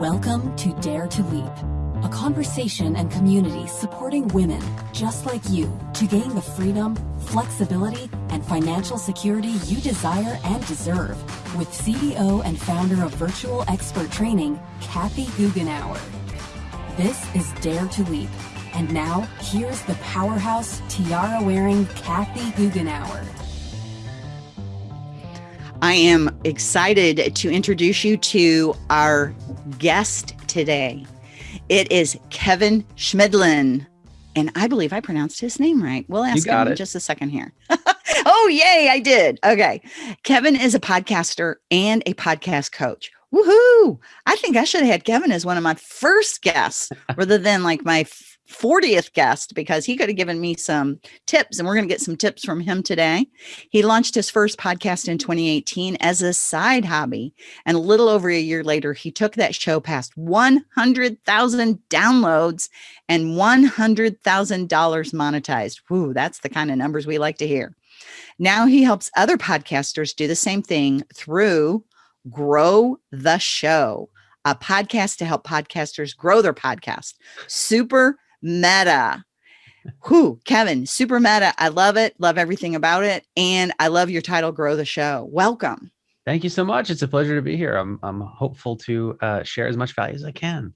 Welcome to Dare to Leap, a conversation and community supporting women just like you to gain the freedom, flexibility, and financial security you desire and deserve with CEO and founder of Virtual Expert Training, Kathy Goughenour. This is Dare to Leap. And now, here's the powerhouse, tiara wearing Kathy Goughenour. I am excited to introduce you to our guest today. It is Kevin Chemidlin. And I believe I pronounced his name right. We'll ask him in just a second here. oh, yay, I did. Okay. Kevin is a podcaster and a podcast coach. Woohoo! I think I should have had Kevin as one of my first guests rather than like my 40th guest because he could have given me some tips and we're going to get some tips from him today. He launched his first podcast in 2018 as a side hobby and a little over a year later he took that show past 100,000 downloads and $100,000 monetized. Whoo, that's the kind of numbers we like to hear. Now he helps other podcasters do the same thing through Grow the Show, a podcast to help podcasters grow their podcast. Super meta. Who, Kevin, super meta. I love it. Love everything about it. And I love your title, Grow the Show. Welcome. Thank you so much. It's a pleasure to be here. I'm, I'm hopeful to uh, share as much value as I can.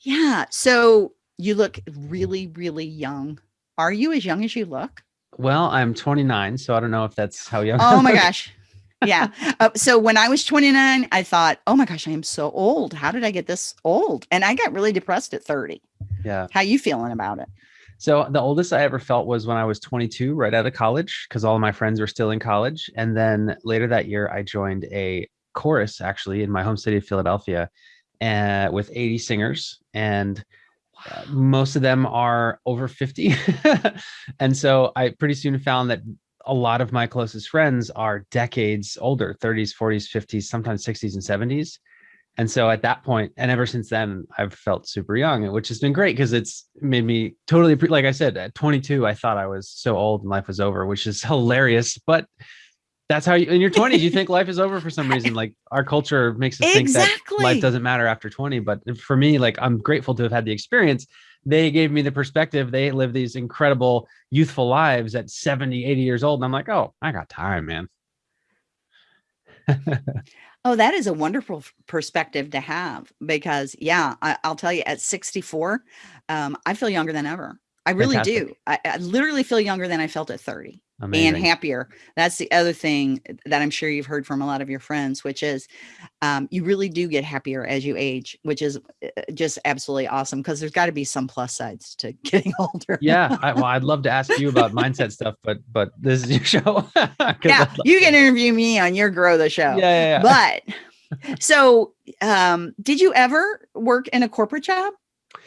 Yeah. So you look really, really young. Are you as young as you look? Well, I'm 29, so I don't know if that's how young. Oh my gosh. Yeah. Uh, so when I was 29, I thought, oh my gosh, I am so old. How did I get this old? And I got really depressed at 30. Yeah. How you feeling about it? So the oldest I ever felt was when I was 22, right out of college, because all of my friends were still in college. And then later that year, I joined a chorus actually in my home city of Philadelphia uh, with 80 singers. And uh, most of them are over 50. and so I pretty soon found that a lot of my closest friends are decades older 30s 40s 50s sometimes 60s and 70s and so at that point and ever since then i've felt super young which has been great because it's made me totally like i said at 22 i thought i was so old and life was over which is hilarious but that's how you in your 20s you think life is over for some reason like our culture makes us exactly. think that life doesn't matter after 20 but for me like i'm grateful to have had the experience they gave me the perspective they live these incredible youthful lives at 70 80 years old and i'm like oh i got time man. Oh that is a wonderful perspective to have because yeah I, will tell you at 64 um, i feel younger than ever i really Fantastic. do I, I literally feel younger than i felt at 30 Amazing. and happier. That's the other thing that I'm sure you've heard from a lot of your friends, which is um, you really do get happier as you age, which is uh, just absolutely awesome because there's got to be some plus sides to getting older. yeah, I, well, I'd love to ask you about mindset stuff, but but this is your show. yeah, you can interview me on your Grow the Show. Yeah, yeah, yeah. But so, um, did you ever work in a corporate job?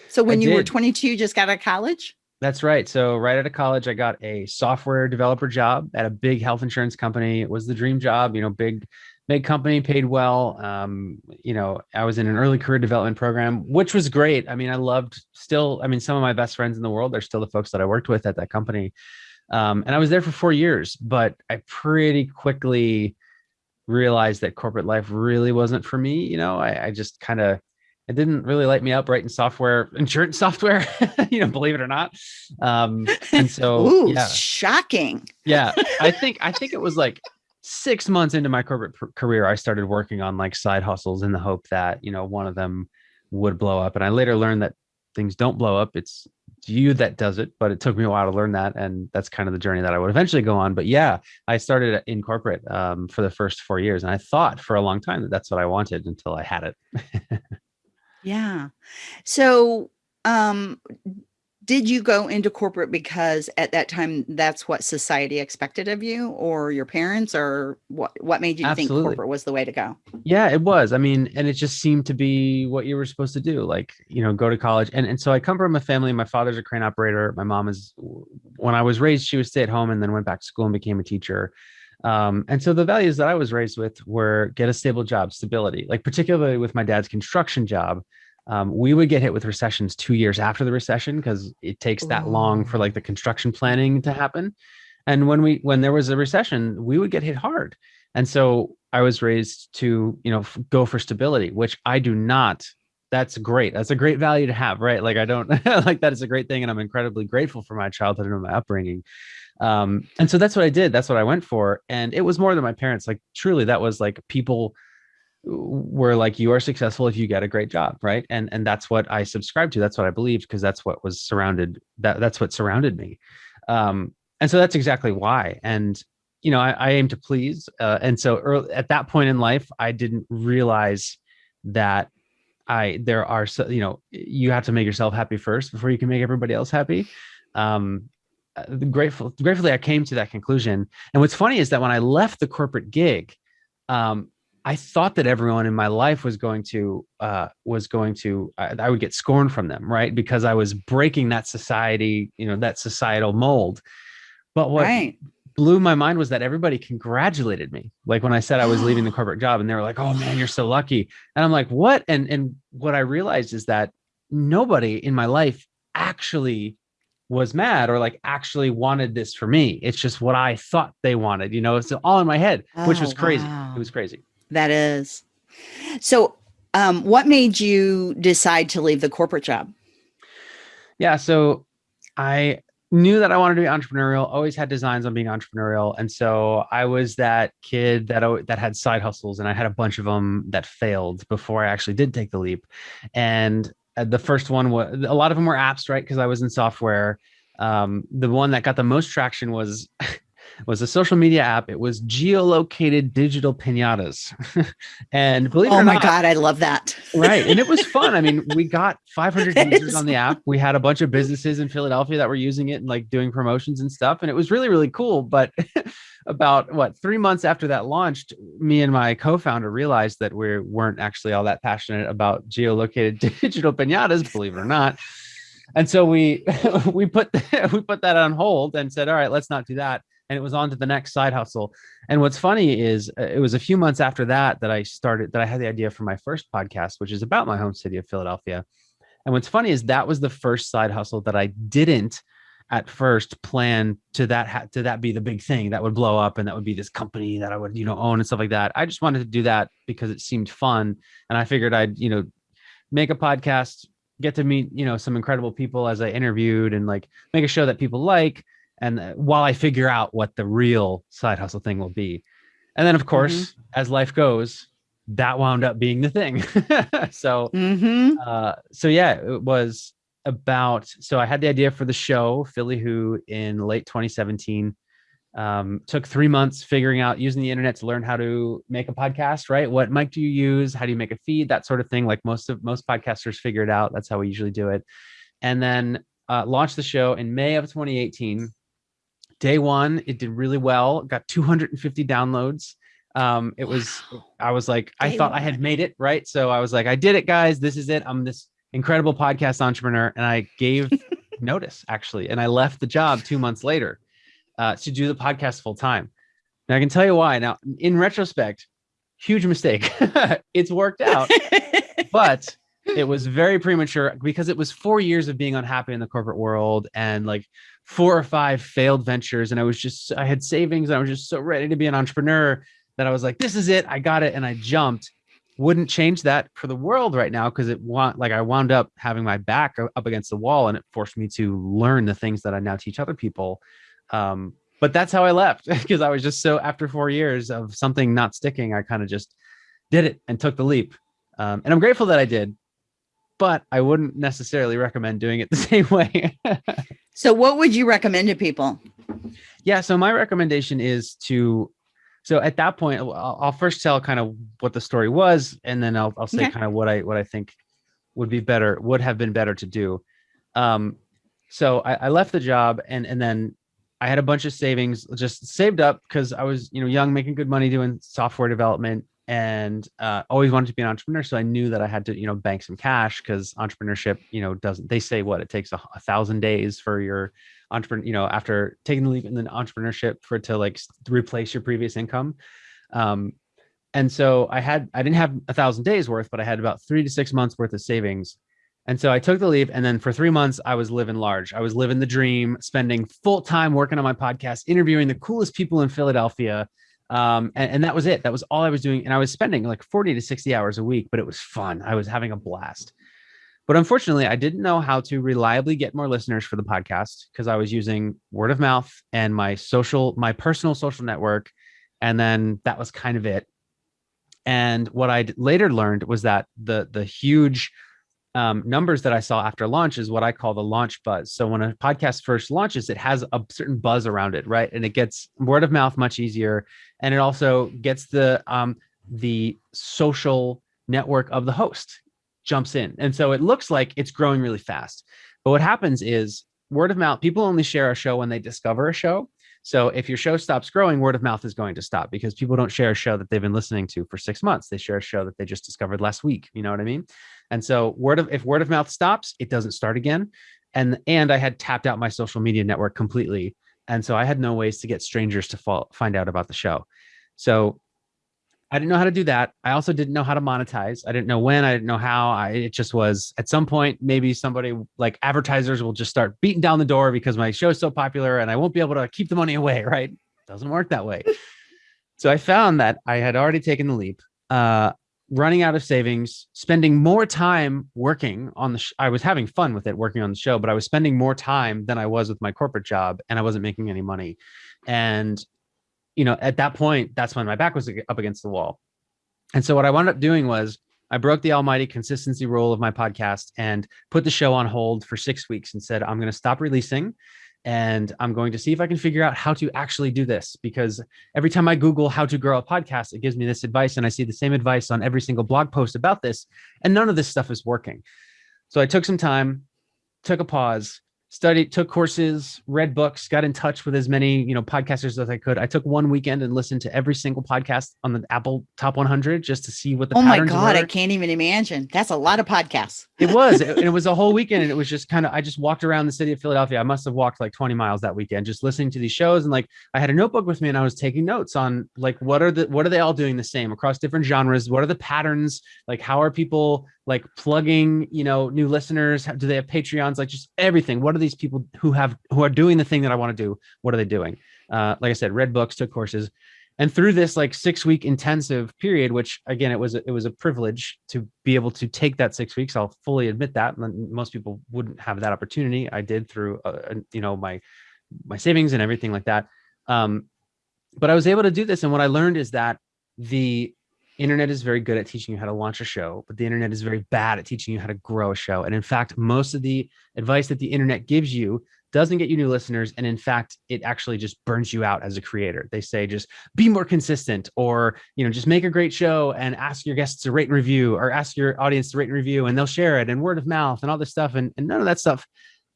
So when you were 22, just got out of college? That's right. So right out of college, I got a software developer job at a big health insurance company. It was the dream job, you know, big, big company, paid well. Um, you know, I was in an early career development program, which was great. I mean, I loved still, I mean, some of my best friends in the world are still the folks that I worked with at that company. Um, and I was there for four years, but I pretty quickly realized that corporate life really wasn't for me. You know, I, I just kind of it didn't really light me up writing software, insurance software, you know, believe it or not. Um, and so, Ooh, yeah. shocking. Yeah. I think, I think it was like six months into my corporate career, I started working on like side hustles in the hope that, you know, one of them would blow up. And I later learned that things don't blow up. It's you that does it, but it took me a while to learn that. And that's kind of the journey that I would eventually go on. But yeah, I started in corporate um, for the first four years. And I thought for a long time that that's what I wanted until I had it. Yeah. So, um, did you go into corporate because at that time that's what society expected of you or your parents or what what made you Absolutely. think corporate was the way to go? Yeah, it was. I mean, and it just seemed to be what you were supposed to do, like, you know, go to college. And and so I come from a family, my father's a crane operator, my mom is when I was raised, she was stay at home and then went back to school and became a teacher. Um, and so the values that I was raised with were get a stable job, stability, like particularly with my dad's construction job. Um, we would get hit with recessions two years after the recession because it takes that long for like the construction planning to happen. And when we when there was a recession, we would get hit hard. And so I was raised to, you know, go for stability, which I do not. That's great. That's a great value to have, right? Like I don't like that is a great thing, and I'm incredibly grateful for my childhood and my upbringing. Um, and so that's what I did. That's what I went for, and it was more than my parents. Like truly, that was like people were like you are successful if you get a great job right and and that's what i subscribed to that's what i believed because that's what was surrounded that that's what surrounded me um and so that's exactly why and you know, I, I aim to please. Uh, and so early, at that point in life, I didn't realize that I, there are, so, you know, you have to make yourself happy first before you can make everybody else happy. Um, grateful, gratefully, I came to that conclusion. And what's funny is that when I left the corporate gig, um, I thought that everyone in my life was going to uh, was going to I, I, would get scorned from them, right? Because I was breaking that society, you know, that societal mold. But what right blew my mind was that everybody congratulated me. Like when I said I was leaving the corporate job and they were like, "Oh man, you're so lucky." And I'm like, "What?" And and what I realized is that nobody in my life actually was mad or like actually wanted this for me. It's just what I thought they wanted, you know, it's all in my head, oh, which was oh, crazy. Wow. It was crazy. That is. So, um, what made you decide to leave the corporate job? Yeah, so I knew that I wanted to be entrepreneurial, always had designs on being entrepreneurial. And so I was that kid that, that had side hustles and I had a bunch of them that failed before I actually did take the leap. And the first one was a lot of them were apps, right? Because I was in software. Um, the one that got the most traction was was a social media app. It was geolocated digital pinatas. and believe oh it or my not, God, I love that. right. And it was fun. I mean, we got 500 users on the app. We had a bunch of businesses in Philadelphia that were using it and like doing promotions and stuff. And it was really, really cool. But about what three months after that launched, me and my co-founder realized that we weren't actually all that passionate about geolocated digital pinatas, believe it or not. And so we we put we put that on hold and said, all right, let's not do that and it was on to the next side hustle. And what's funny is uh, it was a few months after that that I started that I had the idea for my first podcast, which is about my home city of Philadelphia. And what's funny is that was the first side hustle that I didn't at first plan to that to that be the big thing that would blow up and that would be this company that I would you know own and stuff like that. I just wanted to do that because it seemed fun and I figured I'd you know make a podcast, get to meet you know some incredible people as I interviewed and like make a show that people like and uh, while I figure out what the real side hustle thing will be. And then, of course, mm-hmm. as life goes, that wound up being the thing. so, mm-hmm. uh, so yeah, it was about. So I had the idea for the show Philly Who in late 2017. Um, took three months figuring out using the internet to learn how to make a podcast. Right? What mic do you use? How do you make a feed? That sort of thing. Like most of most podcasters figure it out. That's how we usually do it. And then uh, launched the show in May of 2018 day one, it did really well. Got 250 downloads. Um, it was, I was like, I thought one. I had made it right. So I was like, I did it, guys. This is it. I'm this incredible podcast entrepreneur. And I gave notice actually, and I left the job two months later uh, to do the podcast full time. Now I can tell you why. Now, in retrospect, huge mistake. it's worked out, but it was very premature because it was four years of being unhappy in the corporate world and like four or five failed ventures. And I was just, I had savings and I was just so ready to be an entrepreneur that I was like, this is it. I got it. And I jumped. Wouldn't change that for the world right now because it want like I wound up having my back up against the wall and it forced me to learn the things that I now teach other people. Um, but that's how I left because I was just so after four years of something not sticking, I kind of just did it and took the leap. Um, and I'm grateful that I did but I wouldn't necessarily recommend doing it the same way. so what would you recommend to people? Yeah, so my recommendation is to so at that point I'll, I'll first tell kind of what the story was and then I'll I'll say okay. kind of what I what I think would be better would have been better to do. Um so I, I left the job and and then I had a bunch of savings just saved up because I was, you know, young, making good money doing software development and uh, always wanted to be an entrepreneur. So I knew that I had to, you know, bank some cash because entrepreneurship, you know, doesn't. They say what it takes a, a thousand days for your entrepreneur, you know, after taking the leap in the entrepreneurship for it to like replace your previous income. Um, and so I had, I didn't have a thousand days worth, but I had about three to six months worth of savings. And so I took the leave, and then for three months I was living large. I was living the dream, spending full time working on my podcast, interviewing the coolest people in Philadelphia Um, and, and that was it. That was all I was doing. And I was spending like 40 to 60 hours a week, but it was fun. I was having a blast. But unfortunately, I didn't know how to reliably get more listeners for the podcast because I was using word of mouth and my social, my personal social network. And then that was kind of it. And what I later learned was that the the huge um, numbers that I saw after launch is what I call the launch buzz. So when a podcast first launches, it has a certain buzz around it, right? And it gets word of mouth much easier, and it also gets the um, the social network of the host jumps in, and so it looks like it's growing really fast. But what happens is word of mouth. People only share a show when they discover a show. So if your show stops growing, word of mouth is going to stop because people don't share a show that they've been listening to for six months. They share a show that they just discovered last week. You know what I mean? And so word of if word of mouth stops, it doesn't start again. And and I had tapped out my social media network completely. And so I had no ways to get strangers to fall, find out about the show. So I didn't know how to do that. I also didn't know how to monetize. I didn't know when, I didn't know how. I it just was at some point, maybe somebody like advertisers will just start beating down the door because my show is so popular and I won't be able to keep the money away, right? Doesn't work that way. so I found that I had already taken the leap. Uh, running out of savings, spending more time working on the. I was having fun with it, working on the show, but I was spending more time than I was with my corporate job, and I wasn't making any money. And you know, at that point, that's when my back was up against the wall. And so what I wound up doing was I broke the almighty consistency rule of my podcast and put the show on hold for six weeks and said, I'm going to stop releasing and I'm going to see if I can figure out how to actually do this because every time I Google how to grow a podcast, it gives me this advice and I see the same advice on every single blog post about this. And none of this stuff is working. So I took some time, took a pause, studied, took courses, read books, got in touch with as many, you know, podcasters as I could. I took one weekend and listened to every single podcast on the Apple Top 100 just to see what the Oh my god, were. I can't even imagine. That's a lot of podcasts. It was, it, it was a whole weekend, and it was just kind of. I just walked around the city of Philadelphia. I must have walked like 20 miles that weekend, just listening to these shows, and like I had a notebook with me, and I was taking notes on like what are the what are they all doing the same across different genres? What are the patterns? Like how are people like plugging you know new listeners do they have patreons? Like just everything. What are these people who have who are doing the thing that i want to do? What are they doing? Uh, like i said read books took courses. And through this like six week intensive period which again it was it was a privilege to be able to take that six weeks i'll fully admit that most people wouldn't have that opportunity. I did through uh, you know my my savings and everything like that. Um, but i was able to do this and what i learned is that the internet is very good at teaching you how to launch a show, but the internet is very bad at teaching you how to grow a show. And in fact, most of the advice that the internet gives you doesn't get you new listeners. And in fact, it actually just burns you out as a creator. They say just be more consistent or, you know, just make a great show and ask your guests to rate and review or ask your audience to rate and review and they'll share it and word of mouth and all this stuff. And, and none of that stuff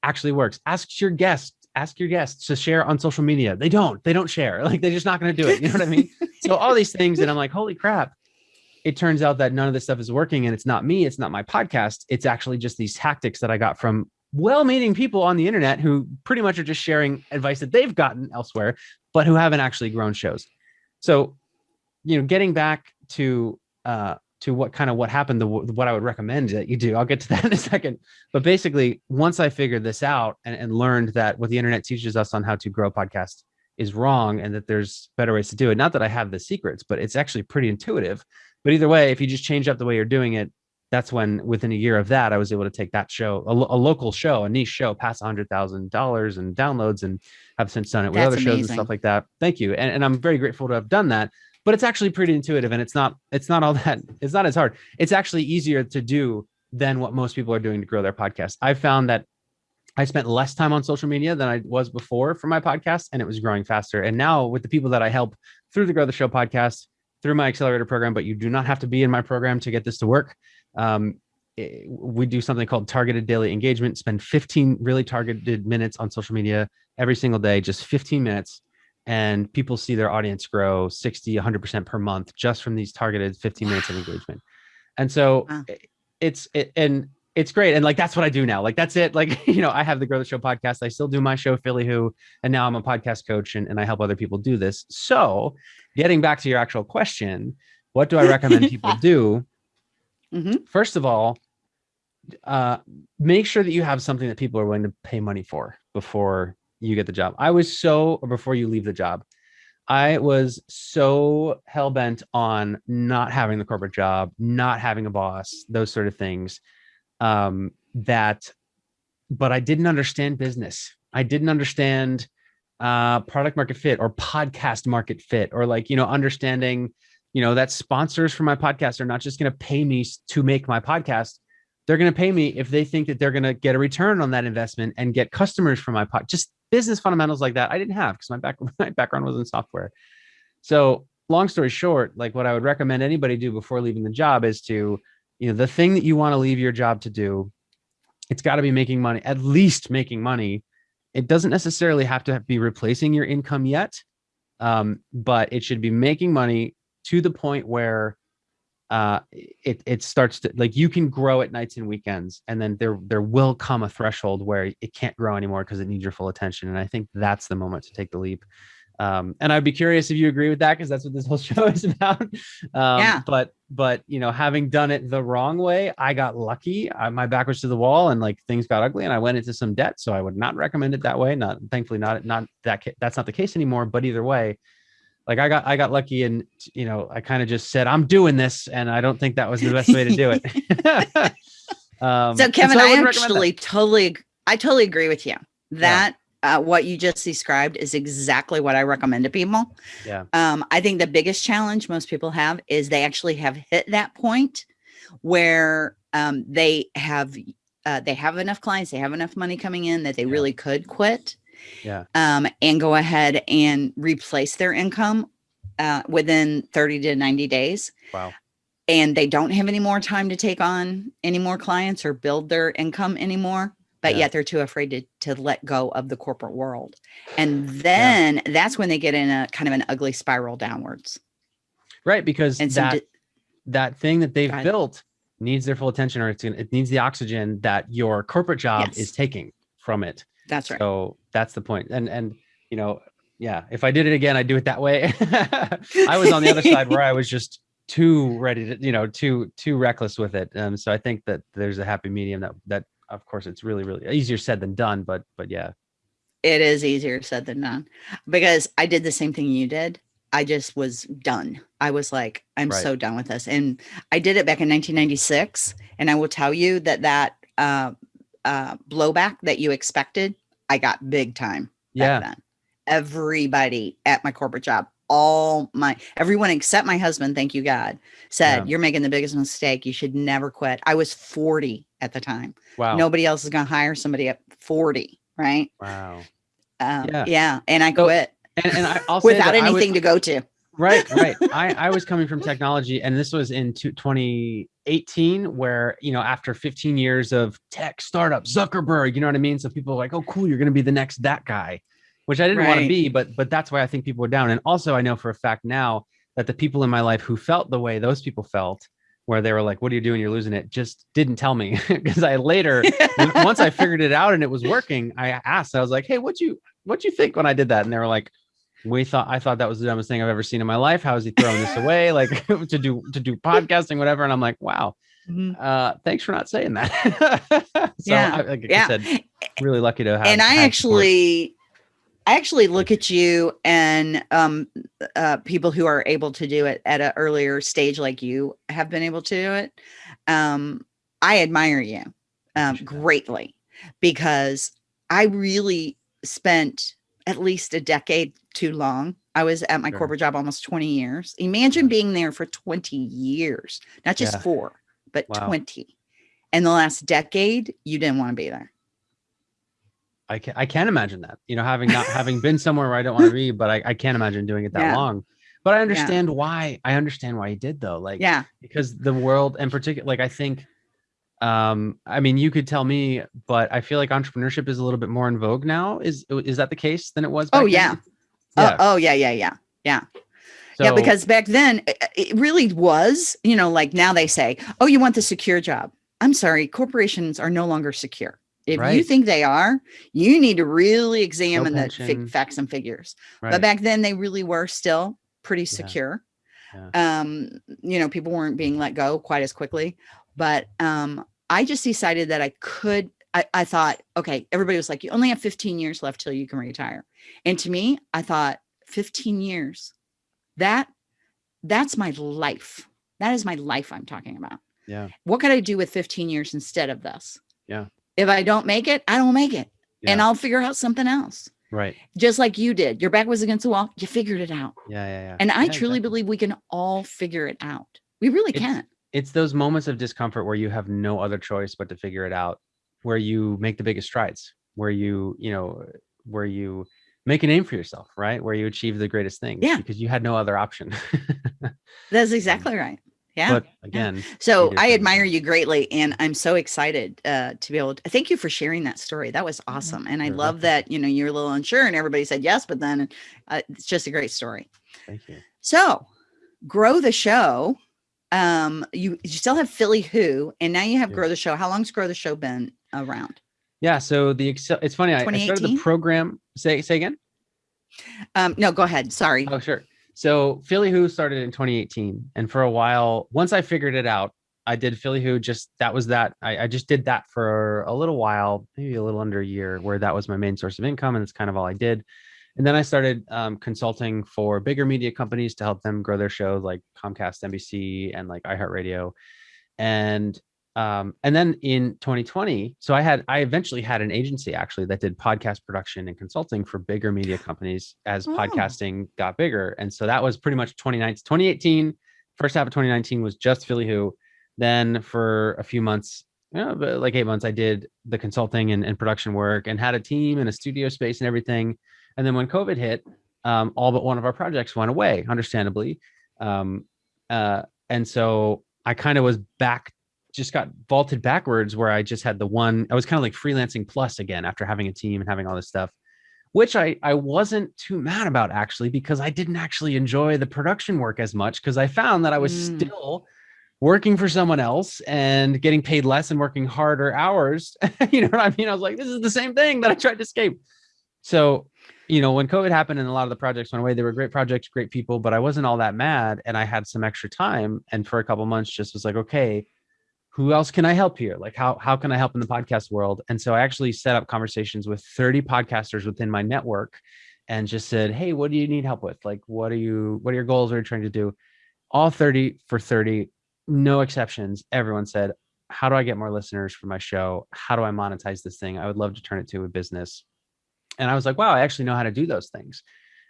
actually works. Ask your guests ask your guests to share on social media. They don't, they don't share. Like they're just not going to do it. You know what I mean? so all these things and I'm like, holy crap, it turns out that none of this stuff is working and it's not me it's not my podcast. It's actually just these tactics that i got from well-meaning people on the internet who pretty much are just sharing advice that they've gotten elsewhere but who haven't actually grown shows. So you know getting back to uh to what kind of what happened to what i would recommend that you do i'll get to that in a second. But basically once i figured this out and, and learned that what the internet teaches us on how to grow podcast is wrong and that there's better ways to do it not that i have the secrets but it's actually pretty intuitive but either way, if you just change up the way you're doing it, that's when within a year of that, I was able to take that show, a, a local show, a niche show, past hundred thousand dollars in downloads, and have since done it with that's other shows and stuff like that. Thank you, and, and I'm very grateful to have done that. But it's actually pretty intuitive, and it's not it's not all that it's not as hard. It's actually easier to do than what most people are doing to grow their podcast. I found that I spent less time on social media than I was before for my podcast, and it was growing faster. And now with the people that I help through the Grow the Show podcast, through my accelerator program, but you do not have to be in my program to get this to work. Um, it, we do something called targeted daily engagement, spend 15 really targeted minutes on social media every single day, just 15 minutes. And people see their audience grow 60, 100% per month just from these targeted 15 minutes of engagement. And so wow. Eh, it's, it, and it's great. And like, that's what I do now. Like, that's it. Like, you know, I have the Grow the Show podcast. I still do my show, Philly Who, and now I'm a podcast coach and, and I help other people do this. So getting back to your actual question, what do I recommend people do? Mm-hmm. First of all, uh, make sure that you have something that people are willing to pay money for before you get the job. I was so, or before you leave the job, I was so hell bent on not having the corporate job, not having a boss, those sort of things. Um, that, but I didn't understand business. I didn't understand uh, product market fit or podcast market fit or like, you know, understanding, you know, that sponsors for my podcast are not just going to pay me to make my podcast. They're going to pay me if they think that they're going to get a return on that investment and get customers from my pod. Just business fundamentals like that I didn't have because my back my background was in software. So long story short, like what I would recommend anybody do before leaving the job is to, you know, the thing that you want to leave your job to do, it's got to be making money, at least making money. It doesn't necessarily have to be replacing your income yet, um, but it should be making money to the point where uh, it it starts to like you can grow at nights and weekends, and then there there will come a threshold where it can't grow anymore because it needs your full attention. And I think that's the moment to take the leap. Um, and I'd be curious if you agree with that because that's what this whole show is about. Um, yeah. But but you know, having done it the wrong way, I got lucky. I, my back was to the wall, and like things got ugly, and I went into some debt. So I would not recommend it that way. Not thankfully, not not that that's not the case anymore. But either way, like I got I got lucky and you know I kind of just said I'm doing this and I don't think that was the best way to do it. um, so Kevin, so I, I actually totally I totally agree with you that. Uh, what you just described is exactly what I recommend to people. Yeah. Um, I think the biggest challenge most people have is they actually have hit that point where um, they have uh, they have enough clients, they have enough money coming in that they yeah. really could quit yeah um, and go ahead and replace their income uh, within 30 to 90 days wow and they don't have any more time to take on any more clients or build their income anymore but yeah. yet they're too afraid to, to let go of the corporate world and then yeah. that's when they get in a kind of an ugly spiral downwards right because and that that thing that they've built needs their full attention or it's, it needs the oxygen that your corporate job yes. is taking from it that's right. So that's the point. And and you know, yeah, if I did it again, I'd do it that way. I was on the other side where I was just too ready to, you know, too too reckless with it. Um, so I think that there's a happy medium that that of course it's really really easier said than done, but but yeah. It is easier said than done because I did the same thing you did. I just was done. I was like, I'm right. so done with this. And I did it back in 1996. And I will tell you that that uh, uh, blowback that you expected, I got big time. Yeah. Then. Everybody at my corporate job, all my everyone except my husband, thank you God, said yeah. you're making the biggest mistake. You should never quit. I was 40 at the time. Wow. Nobody else is going to hire somebody at 40, right? Wow. Um, yeah. yeah. And I quit. So, and, and I also without anything to go to. right, right. I, I was coming from technology, and this was in 2018, where you know, after 15 years of tech startup, Zuckerberg, you know what I mean. So people are like, "Oh, cool, you're going to be the next that guy," which I didn't right. want to be, but but that's why I think people were down. And also, I know for a fact now that the people in my life who felt the way those people felt, where they were like, "What are you doing? You're losing it," just didn't tell me because I later, once I figured it out and it was working, I asked. I was like, "Hey, what you what you think when I did that?" And they were like we thought I thought that was the dumbest thing I've ever seen in my life. How is he throwing this away? Like to do to do podcasting, whatever. And I'm like, wow. Mm-hmm. Uh, thanks for not saying that. so yeah, I, like yeah. I said, really lucky to have. And I actually. I actually look at you and um, uh, people who are able to do it at an earlier stage, like you have been able to do it. Um, I admire you um, greatly because I really spent at least a decade too long. I was at my sure. corporate job almost 20 years. Imagine being there for 20 years, not just yeah. four, but wow. 20. And the last decade, you didn't want to be there. I can I can't imagine that. You know, having not having been somewhere where I don't want to be, but I, I can't imagine doing it that yeah. long. But I understand yeah. why. I understand why he did though. Like, yeah, because the world and particular, like I think um i mean you could tell me but i feel like entrepreneurship is a little bit more in vogue now is is that the case than it was oh yeah. yeah. oh yeah yeah yeah yeah so, yeah because back then it really was you know like now they say oh you want the secure job i'm sorry corporations are no longer secure if right. you think they are you need to really examine no the facts and figures right. but back then they really were still pretty secure yeah. Yeah. um you know people weren't being let go quite as quickly but um I just decided that I could, I, I thought, okay, everybody was like, you only have 15 years left till you can retire. And to me, I thought 15 years. That that's my life. That is my life I'm talking about. Yeah. What could I do with 15 years instead of this? Yeah. If I don't make it, I don't make it. And I'll figure out something else. Right. Just like you did. Your back was against the wall. You figured it out. Yeah. Yeah. Yeah. And I Yeah, truly exactly. believe we can all figure it out. We really It's- can. it's those moments of discomfort where you have no other choice but to figure it out where you make the biggest strides where you you know where you make a name for yourself right where you achieve the greatest things Yeah. because you had no other option That's exactly right. Yeah. but again So I admire you greatly, and I'm so excited uh, to be able to thank you for sharing that story. That was awesome, and I You're love welcome. that you know you're a little unsure, and everybody said yes, but then uh, it's just a great story. thank you So, grow the show. Um, you you still have Philly Who, and now you have Yeah. Grow the Show. How long's Grow the Show been around? yeah so the excel it's funny I, I started the program say say again Um, no, go ahead. Sorry. Oh, sure. So Philly Who started in 2018, and for a while, once I figured it out, I did Philly Who. Just that was that. I, I just did that for a little while, maybe a little under a year, where that was my main source of income, and that's kind of all I did. And then I started um, consulting for bigger media companies to help them grow their shows, like Comcast, NBC, and like iHeartRadio. And um, and then in 2020, so I had I eventually had an agency actually that did podcast production and consulting for bigger media companies as Oh. podcasting got bigger. And so that was pretty much 2019, 2018, first half of 2019 was just Philly Who. Then for a few months, you know, like eight months, I did the consulting and, and production work and had a team and a studio space and everything. And then when COVID hit, um, all but one of our projects went away, understandably. Um, uh, and so I kind of was back, just got vaulted backwards where I just had the one, I was kind of like freelancing plus again after having a team and having all this stuff, which I, I wasn't too mad about actually, because I didn't actually enjoy the production work as much because I found that I was Mm. still working for someone else and getting paid less and working harder hours. you know what I mean? I was like, this is the same thing that I tried to escape. So, you know, when COVID happened and a lot of the projects went away, they were great projects, great people, but I wasn't all that mad and I had some extra time. And for a couple months, just was like, okay, who else can I help here? Like, how, how can I help in the podcast world? And so I actually set up conversations with 30 podcasters within my network and just said, hey, what do you need help with? Like, what are you, what are your goals? What are you trying to do? All 30 for 30, no exceptions. Everyone said, how do I get more listeners for my show? How do I monetize this thing? I would love to turn it to a business. And I was like, wow, I actually know how to do those things.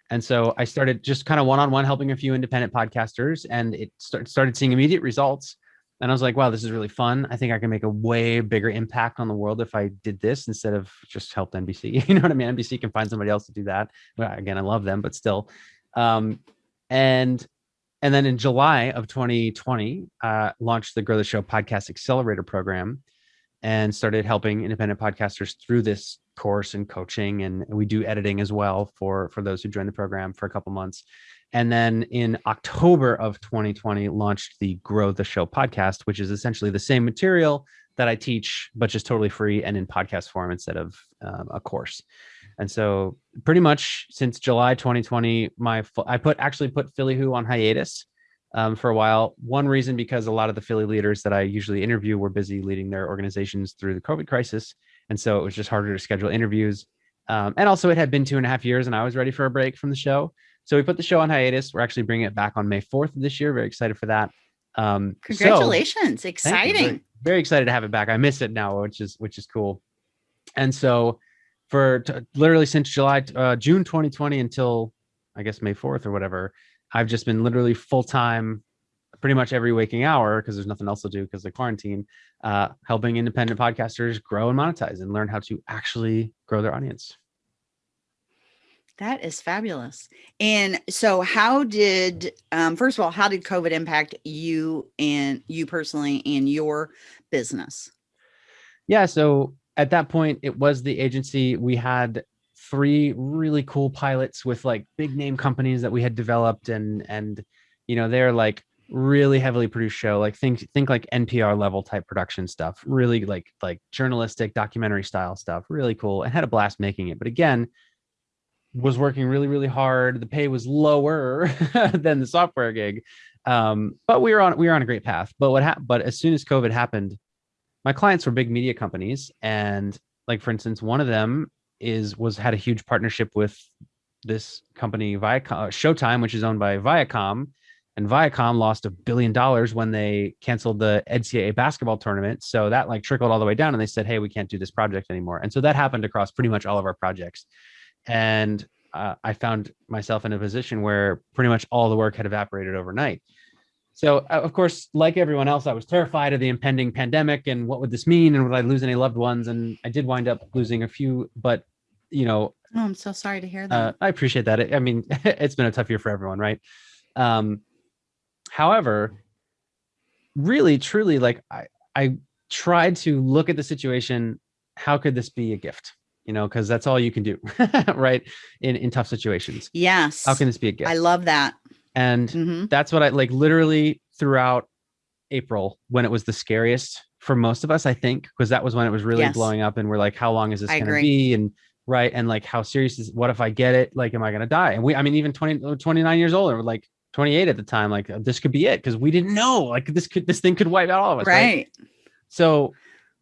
And so I started just kind of one-on-one helping a few independent podcasters and it start, started seeing immediate results. And I was like, wow, this is really fun. I think I can make a way bigger impact on the world if I did this instead of just helped NBC. You know what I mean? NBC can find somebody else to do that. Well, again, I love them, but still. Um, and and then in July of 2020, uh, launched the Grow the Show Podcast Accelerator Program and started helping independent podcasters through this course and coaching. And we do editing as well for, for those who join the program for a couple months. And then in October of 2020, launched the Grow the Show podcast, which is essentially the same material that I teach, but just totally free and in podcast form instead of um, a course. And so, pretty much since July 2020, my I put actually put Philly Who on hiatus um, for a while. One reason because a lot of the Philly leaders that I usually interview were busy leading their organizations through the COVID crisis, and so it was just harder to schedule interviews. Um, and also, it had been two and a half years, and I was ready for a break from the show. So we put the show on hiatus. We're actually bringing it back on May 4th of this year. Very excited for that. Um, Congratulations. You. Exciting. Very, very excited to have it back. I miss it now, which is which is cool. And so for literally since July uh, June 2020 until I guess May 4th or whatever, I've just been literally full time pretty much every waking hour because there's nothing else to do because of quarantine, uh, helping independent podcasters grow and monetize and learn how to actually grow their audience. That is fabulous. And so how did um first of all, how did COVID impact you and you personally and your business? yeah so at that point it was the agency we had three really cool pilots with like big name companies that we had developed and and you know they're like really heavily produced show like think think like npr level type production stuff really like like journalistic documentary style stuff really cool and had a blast making it but again was working really really hard the pay was lower than the software gig um but we were on we were on a great path but what happened but as soon as covid happened my clients were big media companies and like for instance one of them is was had a huge partnership with this company Viacom, Showtime, which is owned by Viacom, and Viacom lost a billion dollars when they canceled the NCAA basketball tournament. So that like trickled all the way down, and they said, "Hey, we can't do this project anymore." And so that happened across pretty much all of our projects. And uh, I found myself in a position where pretty much all the work had evaporated overnight. So, uh, of course, like everyone else, I was terrified of the impending pandemic and what would this mean, and would I lose any loved ones? And I did wind up losing a few, but you know, oh, I'm so sorry to hear uh, that. I appreciate that. I mean, it's been a tough year for everyone, right? Um, However, really, truly, like I, I tried to look at the situation. How could this be a gift? You know, because that's all you can do, right? In in tough situations. Yes. How can this be a gift? I love that. And Mhm. that's what I like. Literally throughout April, when it was the scariest for most of us, I think, because that was when it was really Yes. blowing up, and we're like, how long is this I going to agree. be? And right, and like, how serious is? What if I get it? Like, am I going to die? And we, I mean, even 20, 29 years old, or like 28 at the time, like this could be it because we didn't know. Like this could, this thing could wipe out all of us, right? Right. So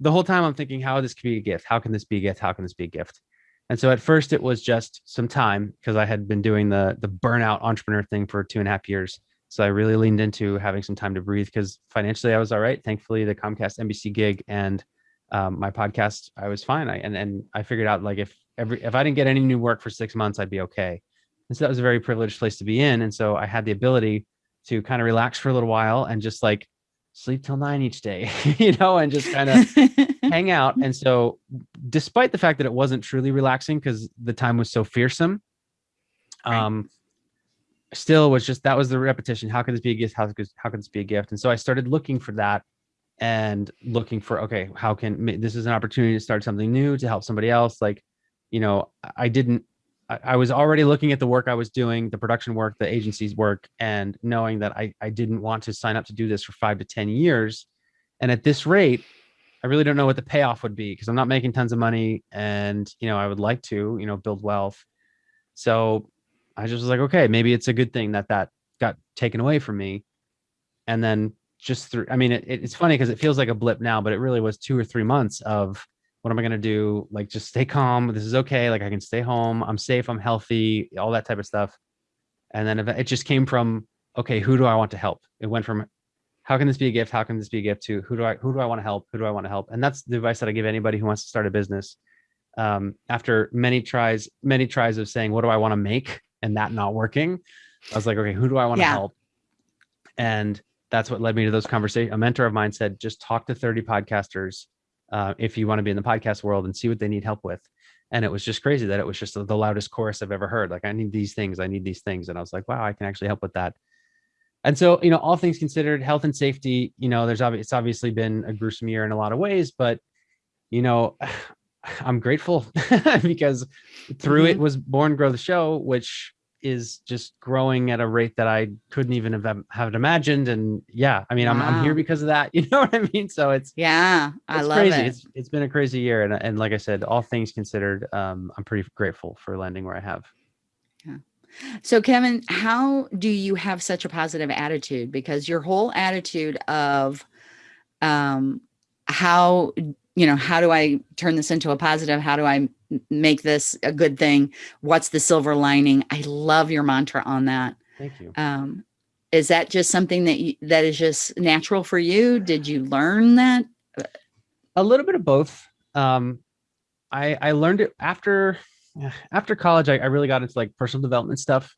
the whole time I'm thinking, how this could be a gift? How can this be a gift? How can this be a gift? And so at first it was just some time because I had been doing the the burnout entrepreneur thing for two and a half years. So I really leaned into having some time to breathe because financially I was all right. Thankfully, the Comcast NBC gig and um, my podcast, I was fine. I and and I figured out like if every if I didn't get any new work for six months, I'd be okay. And so that was a very privileged place to be in. And so I had the ability to kind of relax for a little while and just like sleep till nine each day, you know, and just kind of hang out. And so, despite the fact that it wasn't truly relaxing because the time was so fearsome, Right. um, still was just that was the repetition. How could this be a gift? How could how could this be a gift? And so I started looking for that and looking for okay, how can this is an opportunity to start something new to help somebody else? Like, you know, I- I didn't. I was already looking at the work I was doing, the production work, the agency's work, and knowing that I, I didn't want to sign up to do this for five to 10 years. And at this rate, I really don't know what the payoff would be because I'm not making tons of money and you know I would like to you know build wealth. So I just was like, okay, maybe it's a good thing that that got taken away from me. And then just through, I mean, it, it's funny because it feels like a blip now, but it really was two or three months of what am I going to do? Like, just stay calm. This is okay. Like, I can stay home. I'm safe. I'm healthy, all that type of stuff. And then it just came from, okay, who do I want to help? It went from how can this be a gift? How can this be a gift to who do I who do I want to help? Who do I want to help? And that's the advice that I give anybody who wants to start a business. Um, after many tries, many tries of saying, what do I want to make? And that not working, I was like, okay, who do I want to Yeah. help? And that's what led me to those conversations. A mentor of mine said, just talk to 30 podcasters uh, if you want to be in the podcast world and see what they need help with. And it was just crazy that it was just the loudest chorus I've ever heard. Like, I need these things, I need these things. And I was like, wow, I can actually help with that. And so, you know, all things considered, health and safety, you know, there's obvi- it's obviously been a gruesome year in a lot of ways, but you know, I'm grateful because through it was born Grow the Show, which is just growing at a rate that I couldn't even have, have imagined. And yeah, I mean, I'm, I'm here because of that. You know what I mean? So it's, Yeah. I it's love crazy. it. It's, it's been a crazy year. And, and like I said, all things considered, um, I'm pretty grateful for landing where I have. Yeah. So, Kevin, how do you have such a positive attitude? Because your whole attitude of um, how, you know, how do I turn this into a positive? How do I make this a good thing? What's the silver lining? I love your mantra on that. Thank you. Um, is that just something that you, that is just natural for you? Did you learn that? a little bit of both. Um, I I learned it after after college. I, I really got into like personal development stuff,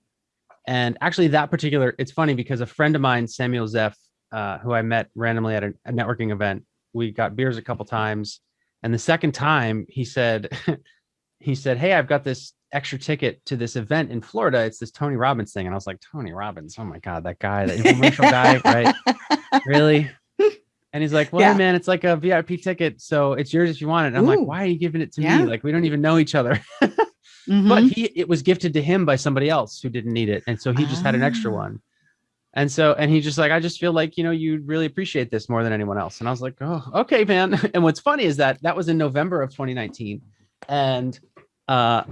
and actually that particular. It's funny because a friend of mine, Samuel Zeff, uh, who I met randomly at a, a networking event, we got beers a couple times, and the second time he said, he said, "Hey, I've got this extra ticket to this event in Florida. It's this Tony Robbins thing," and I was like, "Tony Robbins? Oh my god, that guy, that infomercial guy, right?" really? And he's like, well, Yeah. man, it's like a VIP ticket. So it's yours if you want it. And I'm Ooh. like, why are you giving it to Yeah. me? Like, we don't even know each other. Mhm. But he, it was gifted to him by somebody else who didn't need it. And so he just had an extra Ah. one. And so, and he's just like, I just feel like, you know, you really appreciate this more than anyone else. And I was like, oh, okay, man. And what's funny is that that was in November of 2019. And, uh,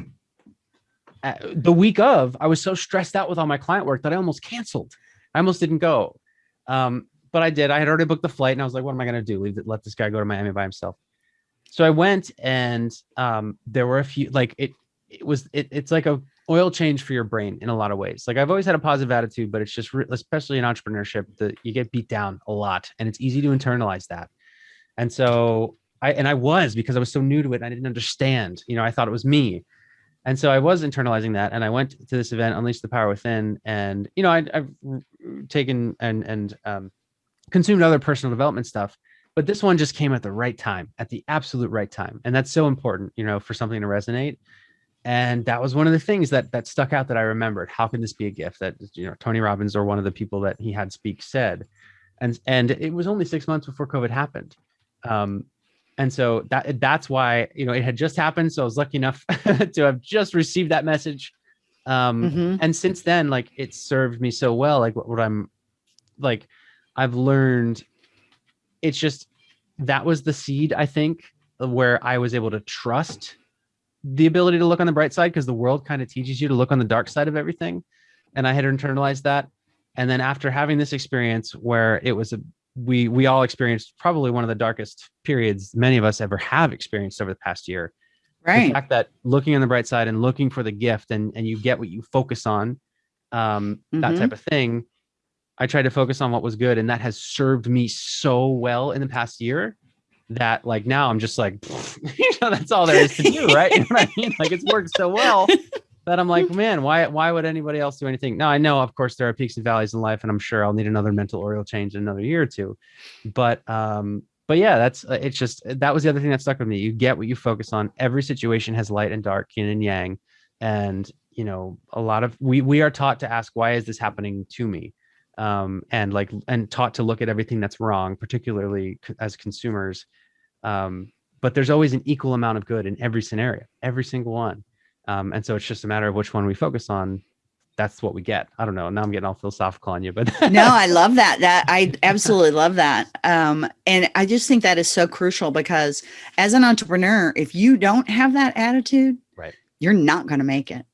uh, the week of, I was so stressed out with all my client work that I almost canceled. I almost didn't go. Um, but I did. I had already booked the flight and I was like, what am I going to do? Leave it, let this guy go to Miami by himself. So I went and um, there were a few, like it, it was, it, it's like a oil change for your brain in a lot of ways. Like I've always had a positive attitude, but it's just especially in entrepreneurship that you get beat down a lot and it's easy to internalize that. And so I and I was because I was so new to it and I didn't understand. You know, I thought it was me. And so I was internalizing that and I went to this event Unleash the Power Within and you know I have taken and and um, consumed other personal development stuff but this one just came at the right time at the absolute right time and that's so important you know for something to resonate and that was one of the things that that stuck out that i remembered. How can this be a gift that you know tony robbins or one of the people that he had speak said? And and it was only six months before covid happened. Um and so that that's why you know it had just happened so i was lucky enough to have just received that message. Um mm-hmm. and since then like it served me so well. Like what, what i'm like i've learned it's just that was the seed i think where i was able to trust the ability to look on the bright side because the world kind of teaches you to look on the dark side of everything. And I had internalized that. And then after having this experience where it was a we we all experienced probably one of the darkest periods many of us ever have experienced over the past year. Right. The fact that looking on the bright side and looking for the gift and and you get what you focus on, um, mm-hmm. that type of thing. I tried to focus on what was good, and that has served me so well in the past year that like now I'm just like, you know, that's all there is to do, right? You know what I mean? Like it's worked so well that I'm like, man, why why would anybody else do anything? Now I know, of course, there are peaks and valleys in life, and I'm sure I'll need another mental oil change in another year or two. But um, but yeah, that's uh, it's just that was the other thing that stuck with me. You get what you focus on. Every situation has light and dark, yin and yang, and you know, a lot of we we are taught to ask, why is this happening to me? Um, and like and taught to look at everything that's wrong, particularly as consumers um, but there's always an equal amount of good in every scenario, every single one. Um, and so it's just a matter of which one we focus on. That's what we get. I don't know. Now I'm getting all philosophical on you, but no, I love that. That I absolutely love that. Um, and I just think that is so crucial because as an entrepreneur, if you don't have that attitude, right, you're not going to make it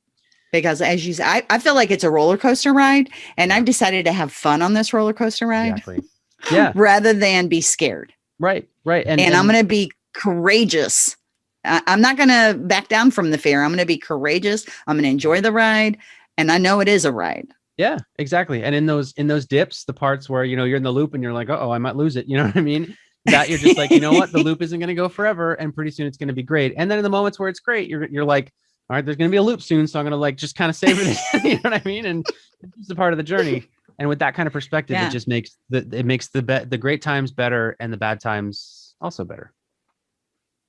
because as you say, I, I feel like it's a roller coaster ride and I've decided to have fun on this roller coaster ride. Exactly. Yeah. rather than be scared. Right, right. And, and, and I'm going to be courageous. I, I'm not going to back down from the fear. I'm going to be courageous. I'm going to enjoy the ride. And I know it is a ride. Yeah, exactly. And in those in those dips, the parts where you know you're in the loop and you're like, oh, I might lose it. You know what I mean? That you're just like, you know what, the loop isn't going to go forever, and pretty soon it's going to be great. And then in the moments where it's great, you're you're like, all right, there's going to be a loop soon, so I'm going to like just kind of savor this. you know what I mean? And it's a part of the journey and with that kind of perspective yeah. it just makes the it makes the be- the great times better and the bad times also better.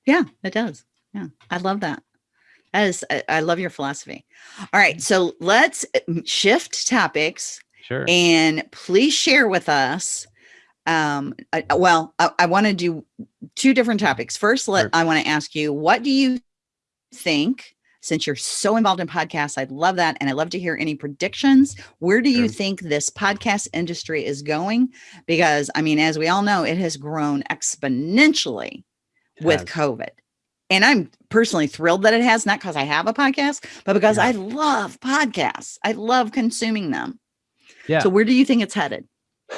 Yeah it does. Yeah i love that. That is I, I love your philosophy. All right so let's uh, shift topics sure. and please share with us um I, well i, I want to do two different topics. First let sure. i want to ask you what do you think since you're so involved in podcasts, I'd love that. And I'd love to hear any predictions. Where do sure. you think this podcast industry is going? Because, I mean, as we all know, it has grown exponentially it with has. COVID. And I'm personally thrilled that it has, not because I have a podcast, but because yeah. I love podcasts. I love consuming them. Yeah. So, where do you think it's headed?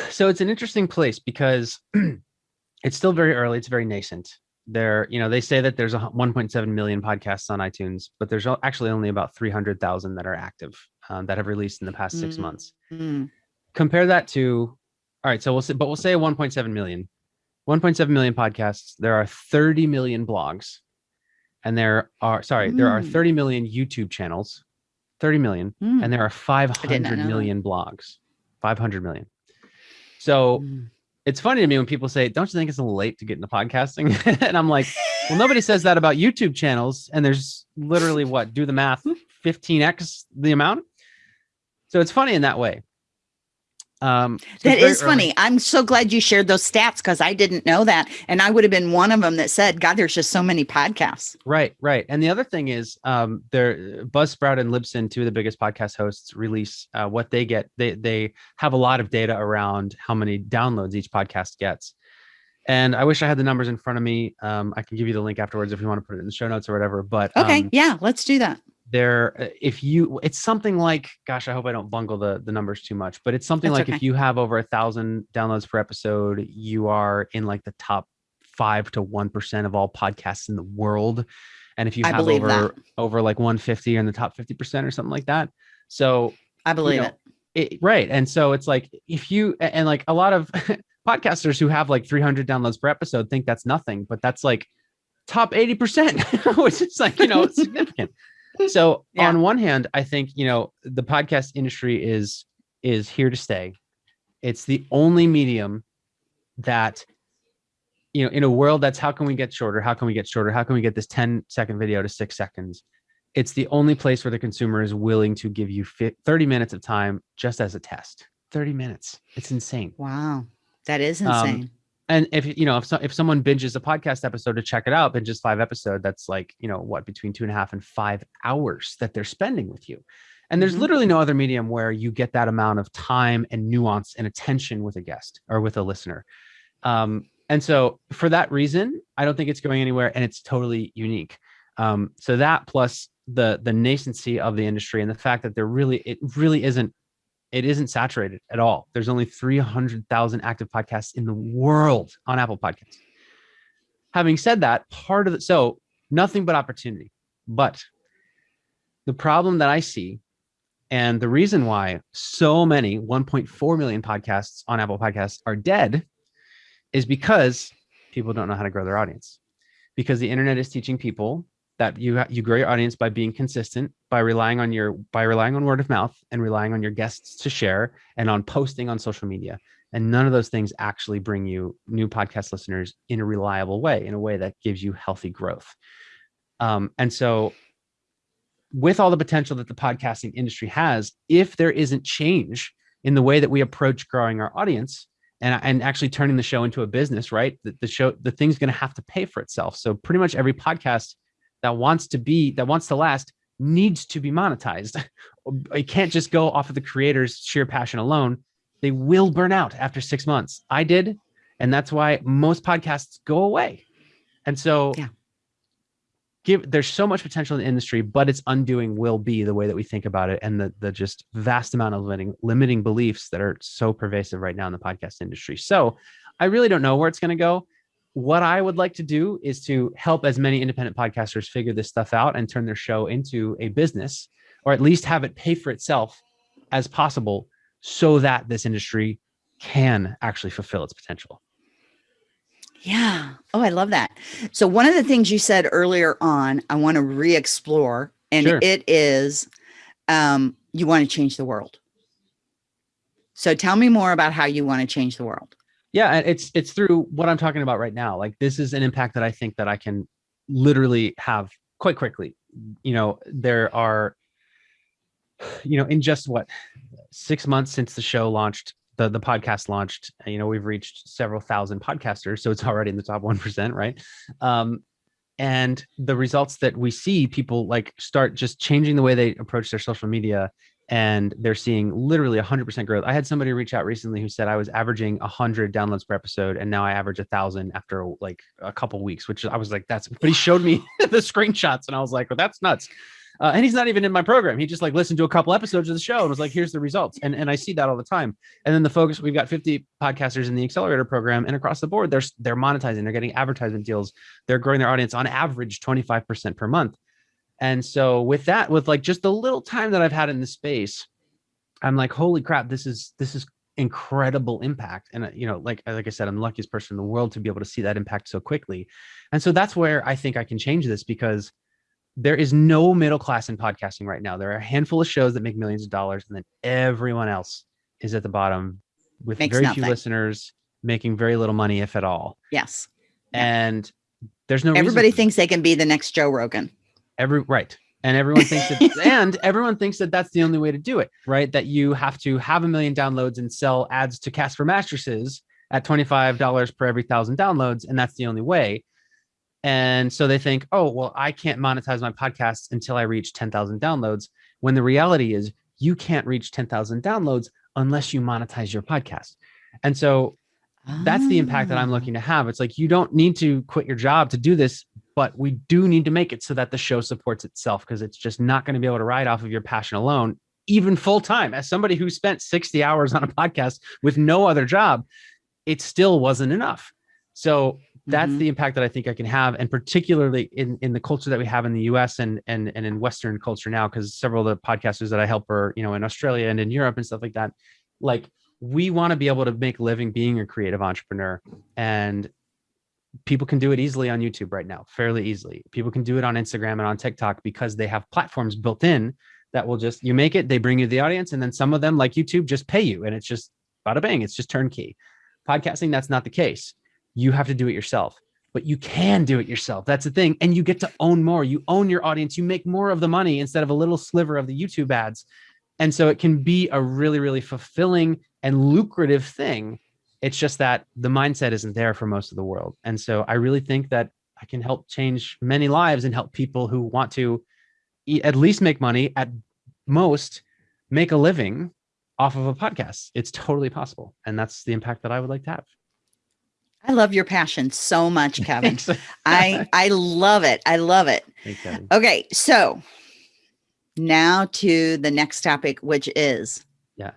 So, it's an interesting place because it's still very early, it's very nascent there you know they say that there's a 1.7 million podcasts on itunes but there's actually only about 300000 that are active um, that have released in the past 6 mm-hmm. months mm. compare that to all right so we'll say but we'll say 1.7 million 1.7 million podcasts there are 30 million blogs and there are sorry mm. there are mm. 30 million youtube channels 30 million mm. and there are 500 million blogs 500 million so mm it's funny to me when people say, "Don't you think it's a little late to get into podcasting?" and I'm like, "Well, nobody says that about YouTube channels." And there's literally what? Do the math, 15x the amount. So it's funny in that way. Um, so that is funny. I'm so glad you shared those stats because I didn't know that, and I would have been one of them that said, "God, there's just so many podcasts." Right, right. And the other thing is, um, there Buzzsprout and Libsyn, two of the biggest podcast hosts, release uh, what they get. They they have a lot of data around how many downloads each podcast gets. And I wish I had the numbers in front of me. Um, I can give you the link afterwards if you want to put it in the show notes or whatever. But okay, um, yeah, let's do that there uh, if you it's something like gosh i hope i don't bungle the the numbers too much but it's something That's like okay. if you have over a thousand downloads per episode you are in like the top five to one percent of all podcasts in the world. And if you have over that. over like 150 in the top 50 percent or something like that. So I believe know, it. it, right. And so it's like if you and and, like a lot of podcasters who have like 300 downloads per episode think that's nothing, but that's like top 80%, which is like, you know, significant. So Yeah. on one hand, I think, you know, the podcast industry is is here to stay. It's the only medium that you know, in a world that's how can we get shorter? How can we get shorter? How can we get this 10 second video to 6 seconds? It's the only place where the consumer is willing to give you 30 minutes of time just as a test. 30 minutes. It's insane. Wow. That is Um, insane. And if you know, if so, if someone binges a podcast episode to check it out, binges five episode, that's like you know what between two and a half and five hours that they're spending with you. And there's Mhm. literally no other medium where you get that amount of time and nuance and attention with a guest or with a listener. Um, and so for that reason, I don't think it's going anywhere, and it's totally unique. Um, so that plus the the nascency of the industry and the fact that there really it really isn't it isn't saturated at all. There's only 300,000 active podcasts in the world on Apple Podcasts. Having said that, part of the so nothing but opportunity. But the problem that I see and the reason why so many 1.4 million podcasts on Apple Podcasts are dead is because people don't know how to grow their audience. Because the internet is teaching people that you you grow your audience by being consistent, by relying on your by relying on word of mouth and relying on your guests to share and on posting on social media. And none of those things actually bring you new podcast listeners in a reliable way, in a way that gives you healthy growth. Um, and so with all the potential that the podcasting industry has, if there isn't change in the way that we approach growing our audience and, and actually turning the show into a business, right? The, the show, the thing's going to have to pay for itself. So pretty much every podcast that wants to be, that wants to last needs to be monetized. It can't just go off of the creator's sheer passion alone. They will burn out after six months. I did. And that's why most podcasts go away. And so Yeah. give there's so much potential in the industry, but its undoing will be the way that we think about it and the the just vast amount of limiting limiting beliefs that are so pervasive right now in the podcast industry. So I really don't know where it's going to go. What I would like to do is to help as many independent podcasters figure this stuff out and turn their show into a business, or at least have it pay for itself as possible, so that this industry can actually fulfill its potential. Yeah. Oh, I love that. So one of the things you said earlier on, I want to re-explore, and Sure. it is um, you want to change the world. So tell me more about how you want to change the world. Yeah and it's it's through what i'm talking about right now like this is an impact that i think that i can literally have quite quickly. You know there are you know in just what six months since the show launched the the podcast launched you know we've reached several thousand podcasters so it's already in the top 1% right? Um and the results that we see people like start just changing the way they approach their social media and they're seeing literally 100% growth. I had somebody reach out recently who said I was averaging 100 downloads per episode, and now I average a thousand after like a couple weeks, which I was like, that's. But he showed me the screenshots, and I was like, well, that's nuts. Uh, and he's not even in my program. He just like listened to a couple episodes of the show and was like, here's the results. And and I see that all the time. And then the focus, we've got 50 podcasters in the accelerator program, and across the board, they're they're monetizing, they're getting advertisement deals, they're growing their audience on average 25% per month. And so with that, with like just the little time that I've had in the space, I'm like, holy crap, this is this is incredible impact. And uh, you know, like like I said, I'm the luckiest person in the world to be able to see that impact so quickly. And so that's where I think I can change this because there is no middle class in podcasting right now. There are a handful of shows that make millions of dollars, and then everyone else is at the bottom with Makes very nothing. few listeners, making very little money, if at all. Yes. And there's no Everybody thinks they can be the next Joe Rogan. Every right and everyone thinks that and everyone thinks that that's the only way to do it right that you have to have a million downloads and sell ads to casper mattresses at $25 per every thousand downloads and that's the only way and so they think oh well i can't monetize my podcast until i reach 10000 downloads when the reality is you can't reach 10000 downloads unless you monetize your podcast and so that's the impact that I'm Ah. looking to have. It's like you don't need to quit your job to do this, but we do need to make it so that the show supports itself because it's just not going to be able to ride off of your passion alone, even full time. As somebody who spent 60 hours on a podcast with no other job, it still wasn't enough. So that's Mhm. the impact that I think I can have, and particularly in in the culture that we have in the U.S. and and and in Western culture now, because several of the podcasters that I help are you know in Australia and in Europe and stuff like that. Like we want to be able to make living being a creative entrepreneur, and people can do it easily on YouTube right now, fairly easily. People can do it on Instagram and on TikTok because they have platforms built in that will just you make it, they bring you the audience, and then some of them like YouTube just pay you, and it's just bada bang, it's just turnkey. Podcasting, that's not the case you have to do it yourself but you can do it yourself that's the thing and you get to own more you own your audience you make more of the money instead of a little sliver of the youtube ads and so it can be a really really fulfilling and lucrative thing it's just that the mindset isn't there for most of the world and so i really think that i can help change many lives and help people who want to at least make money at most make a living off of a podcast it's totally possible and that's the impact that i would like to have I love your passion so much, Kevin. I I love it. I love it. Thanks. Okay, so now to the next topic, which is Yeah.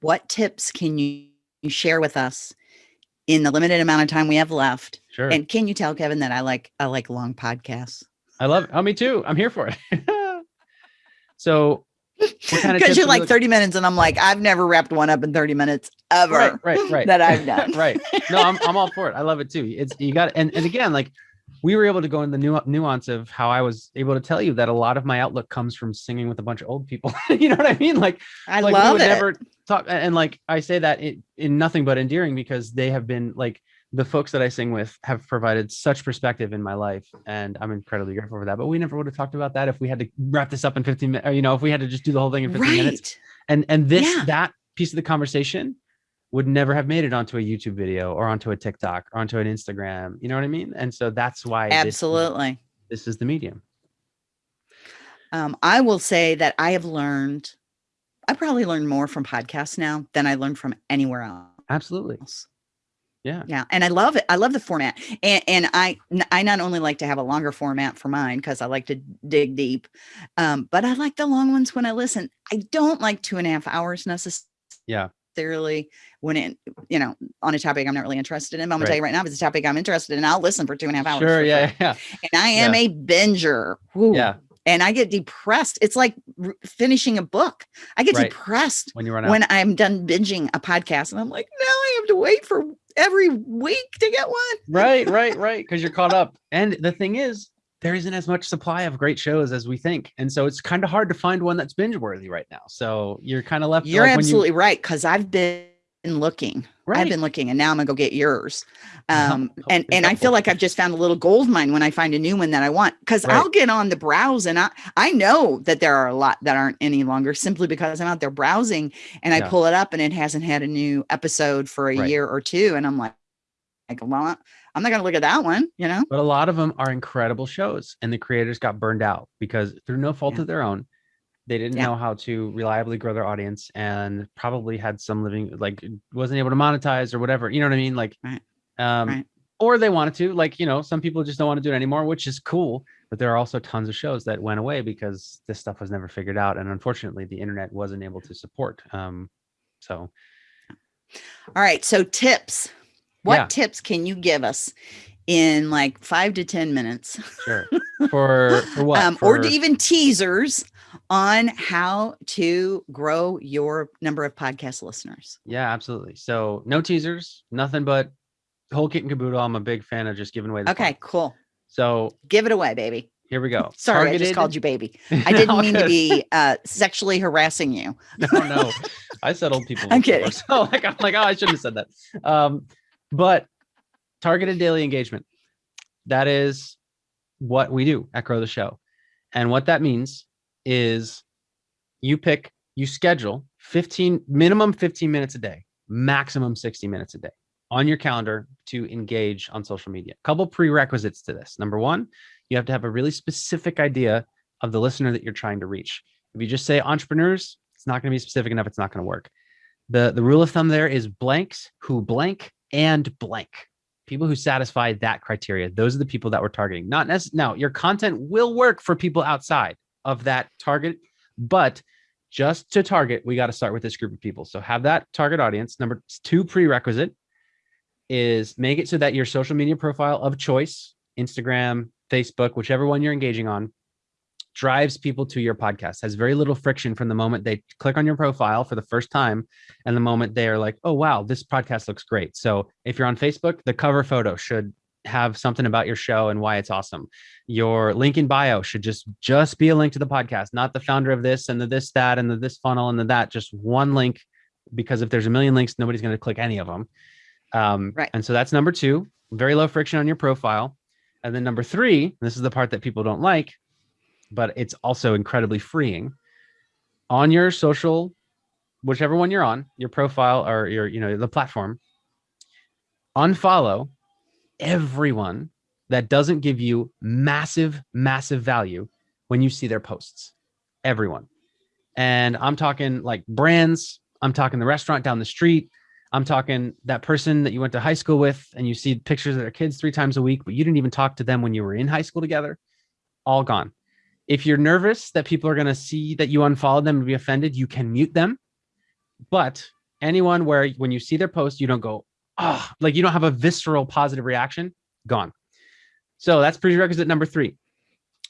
What tips can you you share with us in the limited amount of time we have left? Sure. And can you tell Kevin that I like I like long podcasts? I love it. Oh, me too. I'm here for it. so kind of Because you're like look- 30 minutes, and I'm like, I've never wrapped one up in 30 minutes ever right, right, right. that I've done. right. No, I'm I'm all for it. I love it too. It's you got and, and again, like we were able to go in the nu- nuance of how I was able to tell you that a lot of my outlook comes from singing with a bunch of old people. you know what I mean? Like I like we love would it. never talk and like I say that in, in nothing but endearing because they have been like the folks that I sing with have provided such perspective in my life and I'm incredibly grateful for that. But we never would have talked about that if we had to wrap this up in 15 minutes, or you know, if we had to just do the whole thing in 15 minutes. right. And and this Yeah. that piece of the conversation would never have made it onto a YouTube video or onto a TikTok or onto an Instagram. You know what I mean? And so that's why Absolutely. this is the medium. Um, I will say that I have learned, I probably learned more from podcasts now than I learned from anywhere else. Absolutely. Yeah. Yeah, and I love it. I love the format, and and I I not only like to have a longer format for mine because I like to dig deep, um, but I like the long ones when I listen. I don't like two and a half hours necessarily. Yeah. When it you know on a topic I'm not really interested in. But I'm gonna Right. tell you right now, if it's a topic I'm interested in, I'll listen for two and a half hours. Sure. Yeah. Yeah. And I am Yeah. a binger. Woo. Yeah. And I get depressed. It's like finishing a book. I get Right. depressed When you run out. when I'm done binging a podcast and I'm like, now I have to wait for every week to get one. right. Right. Right. Because you're caught up. And the thing is, there isn't as much supply of great shows as we think, and so it's kind of hard to find one that's binge worthy right now. So you're kind of left. You're like when you- absolutely right. Cause I've been looking. right. I've been looking and now I'm gonna go get yours. Um, Oh, and, and I feel like I've just found a little gold mine when I find a new one that I want. Cause Right. I'll get on the browse and I, I know that there are a lot that aren't any longer simply because I'm out there browsing and I Yeah. pull it up and it hasn't had a new episode for a Right. year or two. And I'm like, like, well, I'm not gonna look at that one, you know? but a lot of them are incredible shows and the creators got burned out because through no fault Yeah. of their own they didn't Yeah. know how to reliably grow their audience and probably had some living like wasn't able to monetize or whatever you know what i mean like Right. um Right. or they wanted to like you know some people just don't want to do it anymore which is cool but there are also tons of shows that went away because this stuff was never figured out and unfortunately the internet wasn't able to support um so All right. So tips. What Yeah. tips can you give us in like five to 10 minutes? sure for for what um, or For- even teasers on how to grow your number of podcast listeners. Yeah, absolutely. So no teasers, nothing but whole kit and caboodle. I'm a big fan of just giving away the Okay, cool. So Give it away, baby. here we go. Sorry, I just called you baby. I didn't mean to be uh, sexually harassing you. no, no. I said old people. I'm kidding. So like I'm like, oh, I shouldn't have said that. Um, but targeted daily engagement. That is what we do at Grow the Show. And what that means is you pick, you schedule 15 minimum 15 minutes a day, maximum 60 minutes a day on your calendar to engage on social media. couple prerequisites to this. Number one, you have to have a really specific idea of the listener that you're trying to reach. If you just say entrepreneurs, it's not going to be specific enough. It's not going to work. The the rule of thumb there is blanks who blank and blank. People who satisfy that criteria. Those are the people that we're targeting. Not necessarily now, your content will work for people outside of that target, but just to target, we got to start with this group of people. So have that target audience. Number two prerequisite is make it so that your social media profile of choice, Instagram, Facebook, whichever one you're engaging on, drives people to your podcast has very little friction from the moment they click on your profile for the first time and the moment they are like oh wow this podcast looks great. So if you're on facebook the cover photo should have something about your show and why it's awesome. Your link in bio should just just be a link to the podcast not the founder of this and the this that and the this funnel and the that just one link because if there's a million links nobody's going to click any of them um, right. and so that's number two very low friction on your profile. And then number three this is the part that people don't like but it's also incredibly freeing. On your social whichever one you're on your profile or your you know the platform unfollow everyone that doesn't give you massive massive value when you see their posts. Everyone. And i'm talking like brands i'm talking the restaurant down the street i'm talking that person that you went to high school with and you see pictures of their kids three times a week but you didn't even talk to them when you were in high school together all gone if you're nervous that people are going to see that you unfollowed them and be offended, you can mute them. But anyone where when you see their post, you don't go, oh, like you don't have a visceral positive reaction, gone. So that's prerequisite number three.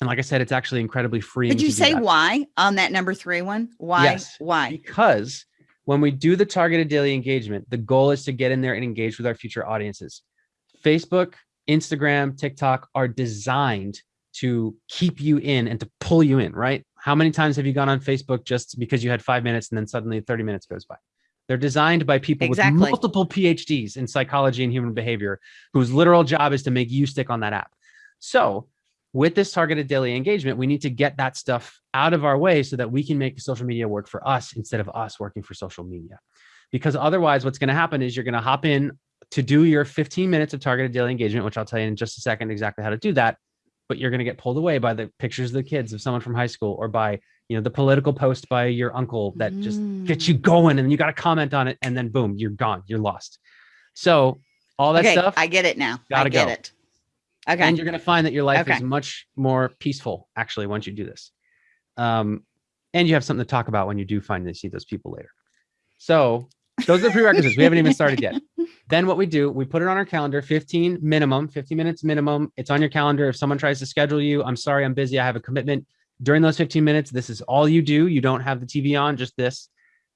And like I said, it's actually incredibly free. Did you say why on that number three one? Why? Yes, why? Because when we do the targeted daily engagement, the goal is to get in there and engage with our future audiences. Facebook, Instagram, TikTok are designed to keep you in and to pull you in, right? How many times have you gone on Facebook just because you had five minutes and then suddenly 30 minutes goes by? They're designed by people exactly. with multiple PhDs in psychology and human behavior whose literal job is to make you stick on that app. So with this targeted daily engagement, we need to get that stuff out of our way so that we can make social media work for us instead of us working for social media. Because otherwise, what's going to happen is you're going to hop in to do your 15 minutes of targeted daily engagement, which I'll tell you in just a second exactly how to do that but you're going to get pulled away by the pictures of the kids of someone from high school or by you know the political post by your uncle that mm. just gets you mm. going and you got to comment on it and then boom you're gone you're lost so all that okay, stuff i get it now gotta I get go. it okay and you're going to find that your life okay. is much more peaceful actually once you do this um and you have something to talk about when you do finally see those people later so those are the prerequisites we haven't even started yet Then what we do, we put it on our calendar, 15 minimum, 15 minutes minimum. It's on your calendar. If someone tries to schedule you, I'm sorry, I'm busy. I have a commitment. During those 15 minutes, this is all you do. You don't have the TV on, just this.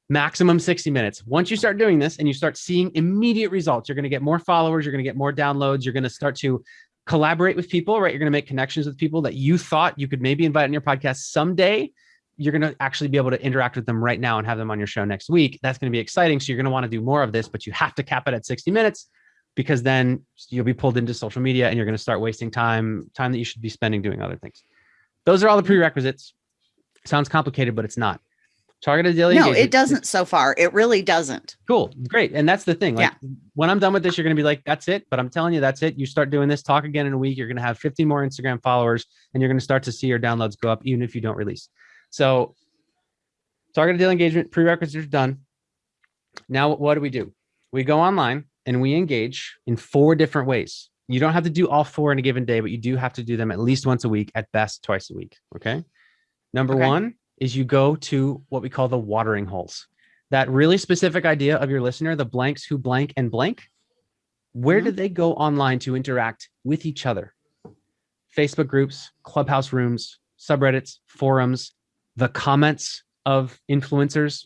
Maximum 60 minutes. Once you start doing this and you start seeing immediate results, you're going to get more followers, you're going to get more downloads, you're going to start to collaborate with people, right? You're going to make connections with people that you thought you could maybe invite on your podcast someday you're going to actually be able to interact with them right now and have them on your show next week. That's going to be exciting. So you're going to want to do more of this, but you have to cap it at 60 minutes because then you'll be pulled into social media and you're going to start wasting time, time that you should be spending doing other things. Those are all the prerequisites. Sounds complicated, but it's not. Targeted daily. No, it doesn't so far. It really doesn't. Cool. Great. And that's the thing. Like yeah. when I'm done with this, you're going to be like, that's it. But I'm telling you, that's it. You start doing this, talk again in a week. You're going to have 50 more Instagram followers and you're going to start to see your downloads go up, even if you don't release. So targeted daily engagement prerequisites are done. Now, what do we do? We go online and we engage in four different ways. You don't have to do all four in a given day, but you do have to do them at least once a week, at best twice a week. Okay. Number okay. one is you go to what we call the watering holes. That really specific idea of your listener, the blanks who blank and blank. Where mm -hmm. do they go online to interact with each other? Facebook groups, clubhouse rooms, subreddits, forums, the comments of influencers,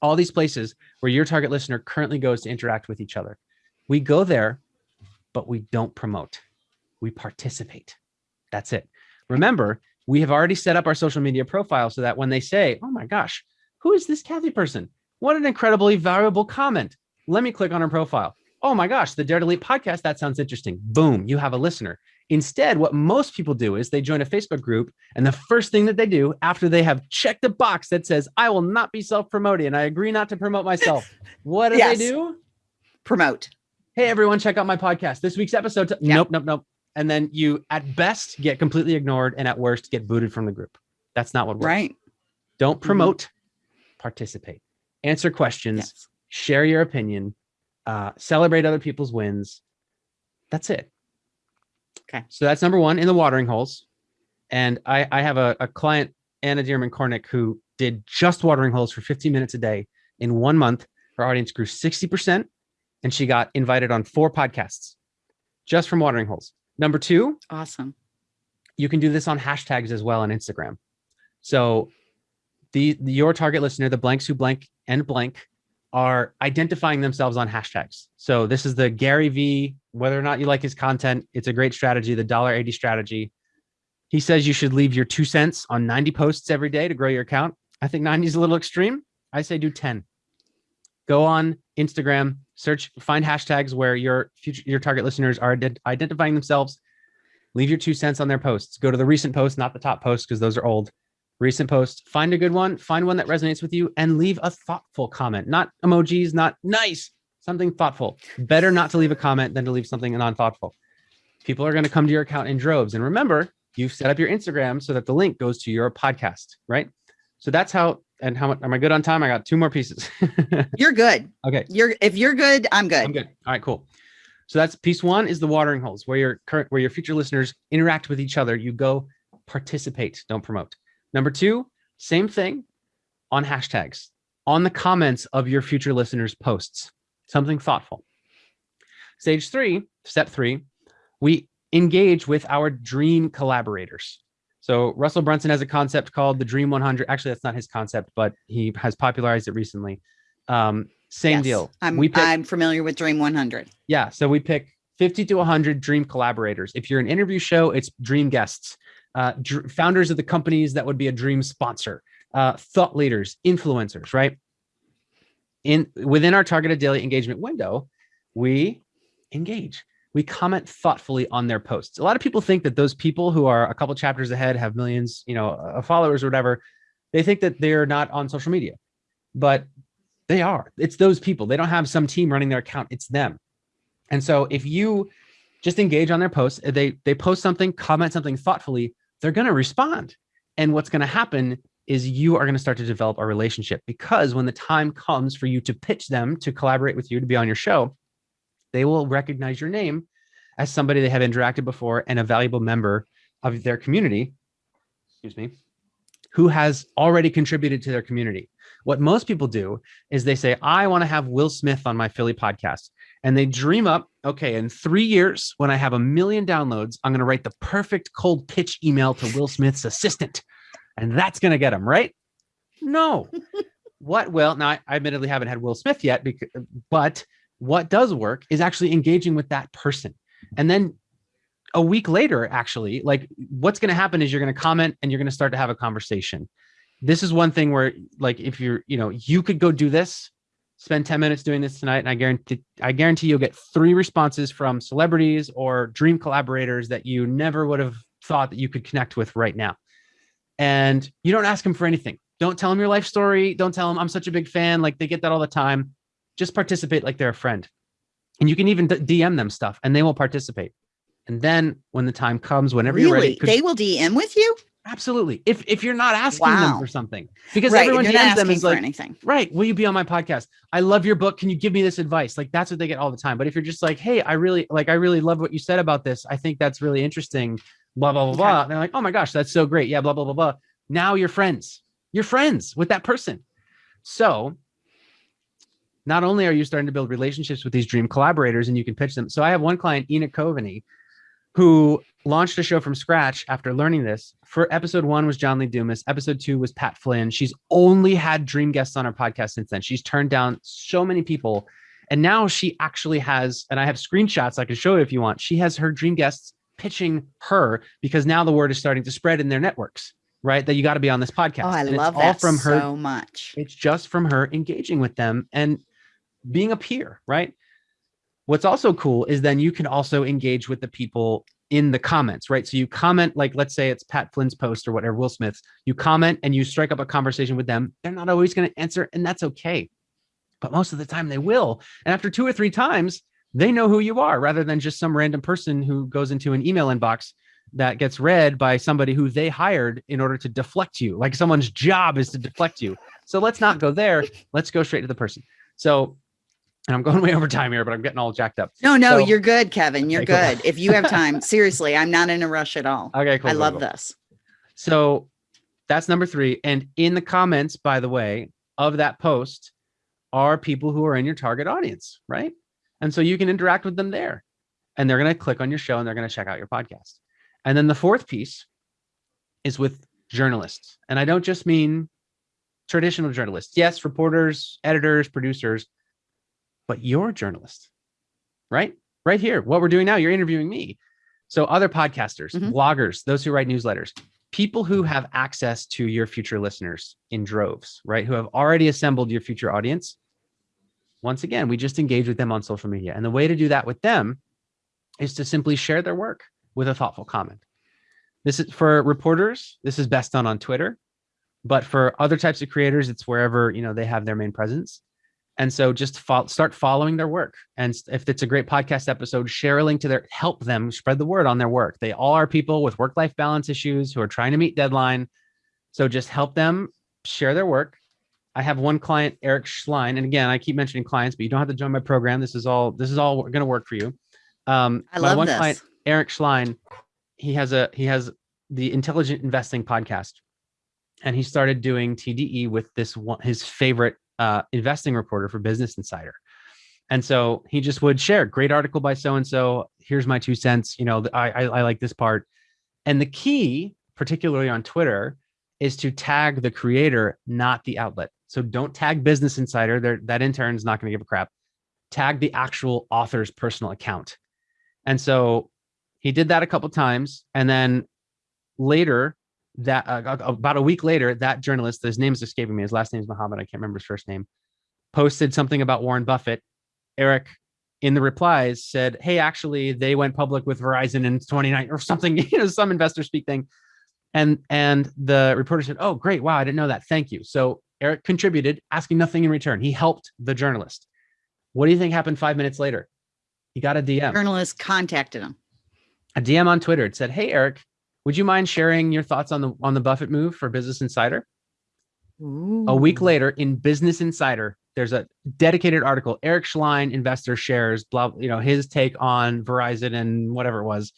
all these places where your target listener currently goes to interact with each other. We go there, but we don't promote. We participate. That's it. Remember, we have already set up our social media profile so that when they say, oh my gosh, who is this Kathy person? What an incredibly valuable comment. Let me click on her profile. Oh my gosh, the Dare to Leap podcast. That sounds interesting. Boom, you have a listener. Instead, what most people do is they join a Facebook group, and the first thing that they do after they have checked a box that says, I will not be self promoting and I agree not to promote myself, what do yes. they do? Promote. Hey, everyone, check out my podcast. This week's episode. Nope, nope, nope. And then you, at best, get completely ignored, and at worst, get booted from the group. That's not what works. Right. Don't mm-hmm. promote, mm-hmm. participate, answer questions, yes. share your opinion, uh, celebrate other people's wins. That's it. Okay. So that's number one in the watering holes. And I, I have a, a client, Anna Dearman Cornick, who did just watering holes for 15 minutes a day in one month. Her audience grew 60%. and she got invited on four podcasts just from watering holes. Number two, Awesome. you can do this on hashtags as well on Instagram. So the, the- your target listener, the blanks who blank and blank, are identifying themselves on hashtags. So this is the Gary V. Whether or not you like his content, it's a great strategy. The dollar eighty strategy. He says you should leave your two cents on ninety posts every day to grow your account. I think ninety is a little extreme. I say do ten. Go on Instagram, search, find hashtags where your future your target listeners are ident- identifying themselves leave your two cents on their posts. Go to the recent posts, not the top posts, because those are old. Recent posts, find a good one, find one that resonates with you, and leave a thoughtful comment. Not emojis, not nice, something thoughtful. Better not to leave a comment than to leave something non-thoughtful. People are going to come to your account in droves. And remember, you've set up your Instagram so that the link goes to your podcast, right? So that's how and how much am I good on time? I got two more pieces. You're good. okay. You're if you're good, I'm good. I'm good. All right, cool. So that's piece one is the watering holes where your current where your future listeners interact with each other. You go participate, don't promote. Number two, same thing on hashtags, on the comments of your future listeners' posts, something thoughtful. Stage three, step three, we engage with our dream collaborators. So Russell Brunson has a concept called the Dream 100. Actually, that's not his concept, but he has popularized it recently. Um, same Yes, deal. I'm pick, I'm familiar with Dream 100. yeah, so we pick 50 to 100 dream collaborators. If you're an interview show, it's dream guests, uh, founders of the companies that would be a dream sponsor, uh, thought leaders, influencers, right? In within our targeted daily engagement window, we engage. We comment thoughtfully on their posts. A lot of people think that those people who are a couple chapters ahead have millions, you know, of followers or whatever. They think that they're not on social media, but they are. It's those people. They don't have some team running their account. It's them. And so if you just engage on their posts, they they post something, comment something thoughtfully, they're going to respond. And what's going to happen is you are going to start to develop a relationship because when the time comes for you to pitch them to collaborate with you to be on your show, they will recognize your name as somebody they have interacted before and a valuable member of their community. Excuse me. Who has already contributed to their community. What most people do is they say, I want to have Will Smith on my Philly podcast. And they dream up, okay, in three years, when I have a million downloads, I'm going to write the perfect cold pitch email to Will Smith's assistant. And that's going to get him, right? No. what will, now I admittedly haven't had Will Smith yet, because, but what does work is actually engaging with that person. And then a week later, actually, like what's going to happen is you're going to comment and you're going to start to have a conversation. This is one thing where, like, if you're, you know, you could go do this, spend 10 minutes doing this tonight, and I guarantee, I guarantee you'll get three responses from celebrities or dream collaborators that you never would have thought that you could connect with right now. And you don't ask them for anything. Don't tell them your life story. Don't tell them I'm such a big fan. Like they get that all the time. Just participate like they're a friend. And you can even DM them stuff and they will participate. And then when the time comes, whenever you're ready, They will DM with you? Absolutely. If if you're not asking them for something, because right. everyone DMs them asking is for like, anything. right, will you be on my podcast? I love your book. Can you give me this advice? Like that's what they get all the time. But if you're just like, hey, I really like, I really love what you said about this. I think that's really interesting. Blah blah blah Okay. blah. And they're like, oh my gosh, that's so great. Yeah, blah blah blah blah. Now you're friends. You're friends with that person. So not only are you starting to build relationships with these dream collaborators and you can pitch them. So I have one client, Enoch Coveney, who launched a show from scratch after learning this. For episode one was John Lee Dumas. Episode two was Pat Flynn. She's only had dream guests on her podcast since then. She's turned down so many people. And now she actually has, and I have screenshots I can show you if you want. She has her dream guests pitching her because now the word is starting to spread in their networks, right? That you got to be on this podcast. Oh, I And it's love all that from her so much. it's just from her engaging with them and being a peer, right? What's also cool is then you can also engage with the people in the comments, right? So you comment, like, let's say it's Pat Flynn's post or whatever, Will Smith's, you comment and you strike up a conversation with them. They're not always going to answer, and that's okay. But most of the time they will. And after two or three times, they know who you are rather than just some random person who goes into an email inbox that gets read by somebody who they hired in order to deflect you. Like someone's job is to deflect you. So let's not go there. Let's go straight to the person. So, and I'm going way over time here, but I'm getting all jacked up. No, no, So- you're good, Kevin. You're Okay, cool. good. If you have time, seriously, I'm not in a rush at all. Okay, cool. I cool, love cool. this. So that's number three. And in the comments, by the way, of that post are people who are in your target audience, right? And so you can interact with them there and they're going to click on your show and they're going to check out your podcast. And then the fourth piece is with journalists. And I don't just mean traditional journalists. Yes, reporters, editors, producers, but you're a journalist, right? Right here, what we're doing now, you're interviewing me. So other podcasters, mm -hmm. bloggers, those who write newsletters, people who have access to your future listeners in droves, right? Who have already assembled your future audience. Once again, we just engage with them on social media. And the way to do that with them is to simply share their work with a thoughtful comment. This is for reporters. This is best done on Twitter, but for other types of creators, it's wherever, you know, they have their main presence. And so just fo start following their work. And if it's a great podcast episode, share a link to their, help them spread the word on their work. They all are people with work-life balance issues who are trying to meet deadline. So just help them share their work. I have one client, Eric Schlein. And again, I keep mentioning clients, but you don't have to join my program. This is all, this is all going to work for you. Um, I love one this. client, Eric Schlein, he has a, he has the intelligent investing podcast and he started doing TDE with this one, his favorite uh, investing reporter for Business Insider. And so he just would share great article by so and so. Here's my two cents. You know, I, I, I like this part. And the key, particularly on Twitter, is to tag the creator, not the outlet. So don't tag Business Insider. There, that intern is not going to give a crap. Tag the actual author's personal account. And so he did that a couple times, and then later that uh, about a week later, that journalist, his name is escaping me. His last name is Muhammad. I can't remember his first name. Posted something about Warren Buffett. Eric, in the replies, said, "Hey, actually, they went public with Verizon in 29 or something. You know, some investor speak thing." And and the reporter said, "Oh, great! Wow, I didn't know that. Thank you." So Eric contributed, asking nothing in return. He helped the journalist. What do you think happened five minutes later? He got a DM. Journalist contacted him. A DM on Twitter. It said, "Hey, Eric, would you mind sharing your thoughts on the on the Buffett move for Business Insider? Ooh. A week later in Business Insider, there's a dedicated article, Eric Schlein investor shares, blah, you know, his take on Verizon and whatever it was.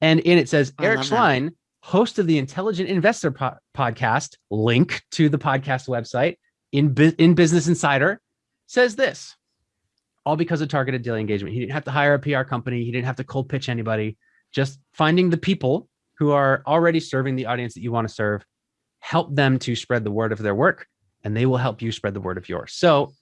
And in it says I Eric Schlein, that. host of the Intelligent Investor po podcast, link to the podcast website in, in Business Insider, says this, all because of targeted daily engagement. He didn't have to hire a PR company. He didn't have to cold pitch anybody, just finding the people who are already serving the audience that you want to serve, help them to spread the word of their work, and they will help you spread the word of yours. So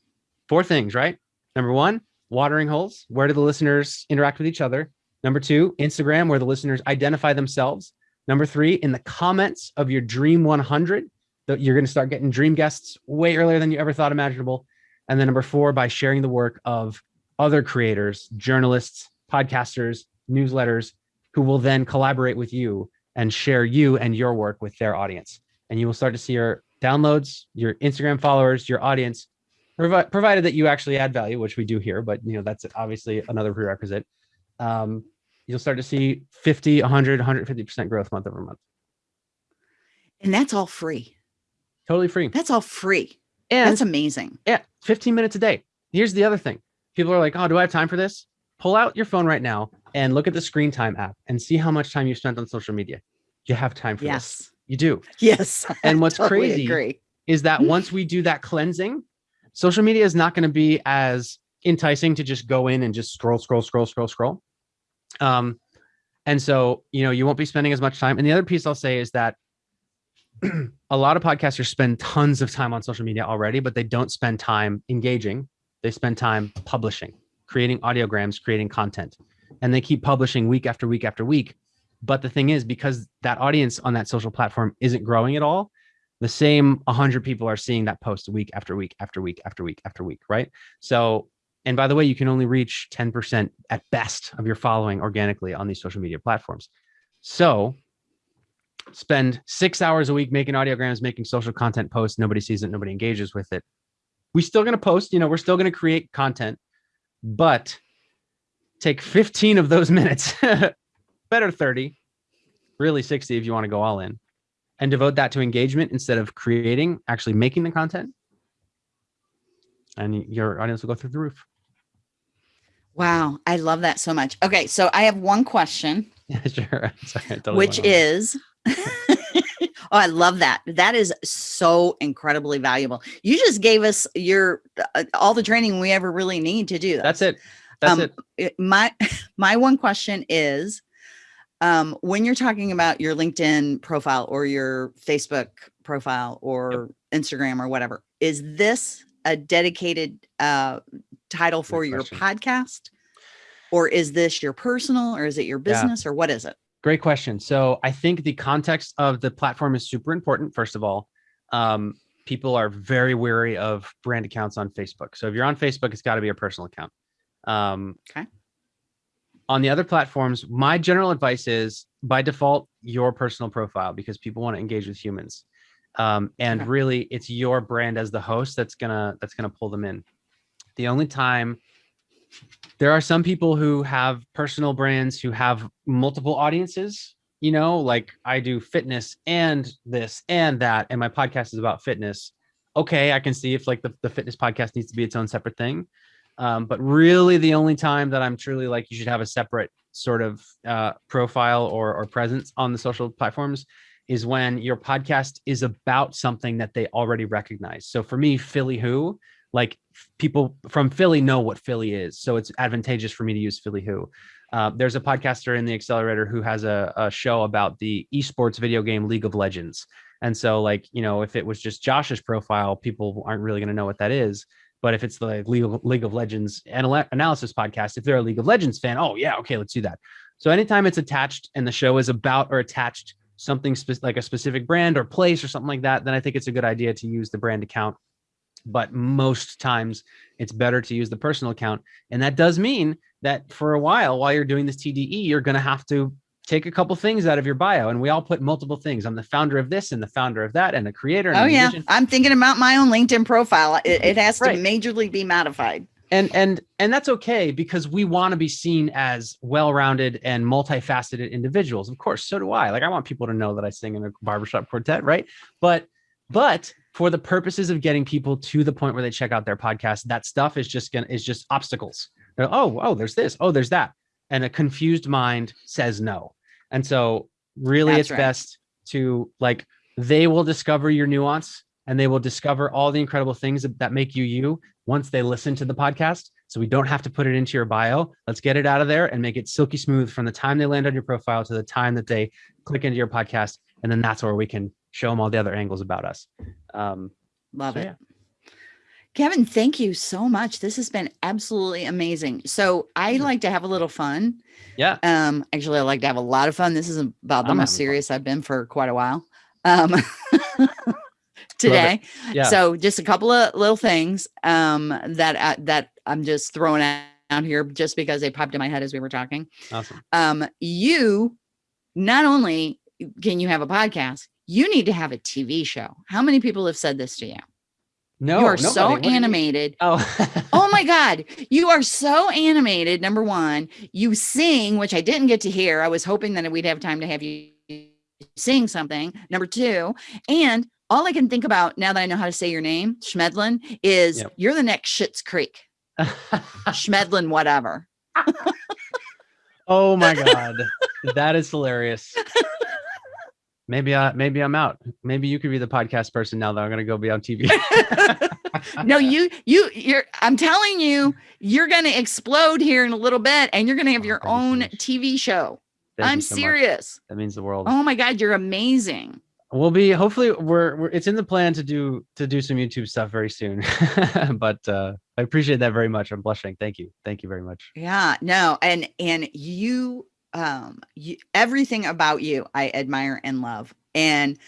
four things, right? Number one, watering holes. Where do the listeners interact with each other? Number two, Instagram, where the listeners identify themselves. Number three, in the comments of your Dream 100, that you're going to start getting dream guests way earlier than you ever thought imaginable. And then number four, by sharing the work of other creators, journalists, podcasters, newsletters, who will then collaborate with you and share you and your work with their audience. And you will start to see your downloads, your Instagram followers, your audience, provi provided that you actually add value, which we do here, but you know, that's obviously another prerequisite. Um, you'll start to see 50, 100, 150% growth month over month. And that's all free. Totally free. That's all free. And that's amazing. Yeah. 15 minutes a day. Here's the other thing. People are like, oh, do I have time for this? Pull out your phone right now and look at the screen time app and see how much time you spent on social media. You have time for yes. this. You do. Yes. And what's totally crazy agree. is that once we do that cleansing, social media is not going to be as enticing to just go in and just scroll, scroll, scroll, scroll, scroll. Um, and so, you know, you won't be spending as much time. And the other piece I'll say is that a lot of podcasters spend tons of time on social media already, but they don't spend time engaging. They spend time publishing, creating audiograms, creating content and they keep publishing week after week after week. But the thing is, because that audience on that social platform isn't growing at all, the same 100 people are seeing that post week after week after week after week after week, right? So, and by the way, you can only reach 10% at best of your following organically on these social media platforms. So spend six hours a week making audiograms, making social content posts. Nobody sees it. Nobody engages with it. We're still going to post, you know, we're still going to create content, but take 15 of those minutes, better 30, really 60 if you want to go all in, and devote that to engagement instead of creating, actually making the content. And your audience will go through the roof. Wow, I love that so much. Okay, so I have one question. Yeah, sure. Sorry, totally which is oh, I love that. That is so incredibly valuable. You just gave us your uh, all the training we ever really need to do. That's it. That's Um, it. my my one question is um when you're talking about your linkedin profile or your facebook profile or instagram or whatever is this a dedicated uh title for your question. podcast or is this your personal or is it your Yeah. business or what is it Great question. So I think the context of the platform is super important. First of all, um, people are very wary of brand accounts on Facebook. So if you're on Facebook, it's got to be a personal account. Um, Okay. On the other platforms, my general advice is by default your personal profile because people want to engage with humans, um, and Okay. really it's your brand as the host that's gonna that's gonna pull them in. The only time there are some people who have personal brands who have multiple audiences you know like i do fitness and this and that and my podcast is about fitness okay i can see if like the, the fitness podcast needs to be its own separate thing um, but really the only time that i'm truly like you should have a separate sort of uh, profile or, or presence on the social platforms is when your podcast is about something that they already recognize so for me philly who like people from Philly know what Philly is. So it's advantageous for me to use Philly Who. Uh, there's a podcaster in the accelerator who has a, a show about the esports video game League of Legends. And so, like, you know, if it was just Josh's profile, people aren't really going to know what that is. But if it's the League of, League of Legends anal- analysis podcast, if they're a League of Legends fan, oh, yeah, okay, let's do that. So anytime it's attached and the show is about or attached something like a specific brand or place or something like that, then I think it's a good idea to use the brand account but most times it's better to use the personal account. And that does mean that for a while, while you're doing this TDE, you're going to have to take a couple things out of your bio. And we all put multiple things. I'm the founder of this and the founder of that and the creator. And oh yeah musician. i'm thinking about my own linkedin profile it, it has to Right. majorly be modified And and and that's okay because we want to be seen as well-rounded and multifaceted individuals. Of course, so do I. Like I want people to know that I sing in a barbershop quartet, right? But but for the purposes of getting people to the point where they check out their podcast, that stuff is just gonna is just obstacles. They're, oh, oh, there's this, oh, there's that. And a confused mind says no. And so really That's it's right. best to like they will discover your nuance and they will discover all the incredible things that, make you you once they listen to the podcast. So we don't have to put it into your bio. Let's get it out of there and make it silky smooth from the time they land on your profile to the time that they click into your podcast. And then that's where we can show them all the other angles about us. Um, Love So, it. yeah. Kevin, thank you so much. This has been absolutely amazing. So I like to have a little fun. yeah. Um, actually, I like to have a lot of fun. This is about the I'm most having fun. serious I've been for quite a while. Um, today. Yeah. So just a couple of little things um that I, that I'm just throwing out out here just because they popped in my head as we were talking. awesome. Um, you not only can you have a podcast, you need to have a TV show. How many people have said this to you? No, you are nobody. so What do you- animated. Oh, oh my God. You are so animated. Number one, you sing, which I didn't get to hear. I was hoping that we'd have time to have you sing something. Number two, and all I can think about now that I know how to say your name, Chemidlin, is Yep. you're the next Schitt's Creek. Chemidlin, whatever. oh my god, that is hilarious. Maybe I maybe I'm out. Maybe you could be the podcast person now that I'm gonna go be on TV. no, you, you, you're, I'm telling you, you're going to explode here in a little bit and you're going to have Oh, your thank you so own much. TV show. Thank I'm so much. serious. That means the world. Oh my God, you're amazing. We'll be hopefully we're, we're it's in the plan to do to do some YouTube stuff very soon. but uh I appreciate that very much. I'm blushing. Thank you. Thank you very much. Yeah, no, and and you um you, everything about you I admire and love. And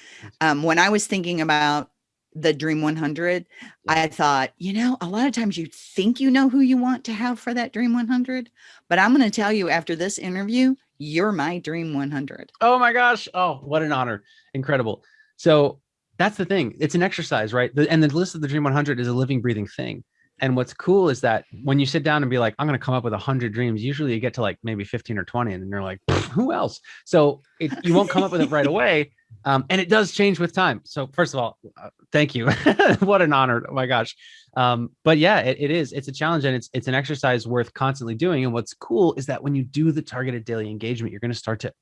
um when I was thinking about the Dream 100, I thought, you know, a lot of times you think you know who you want to have for that Dream 100, but I'm going to tell you after this interview, you're my Dream 100. Oh my gosh. Oh, what an honor. Incredible. So that's the thing. It's an exercise, right? The, and the list of the Dream 100 is a living, breathing thing. And what's cool is that when you sit down and be like, I'm going to come up with a 100 dreams, usually you get to like maybe 15 or 20, and then you're like, who else? So it, you won't come up with it right away. Um, and it does change with time. So, first of all, uh, thank you. what an honor. Oh my gosh. Um, but yeah, it, it is. It's a challenge and it's it's an exercise worth constantly doing. And what's cool is that when you do the targeted daily engagement, you're going to start to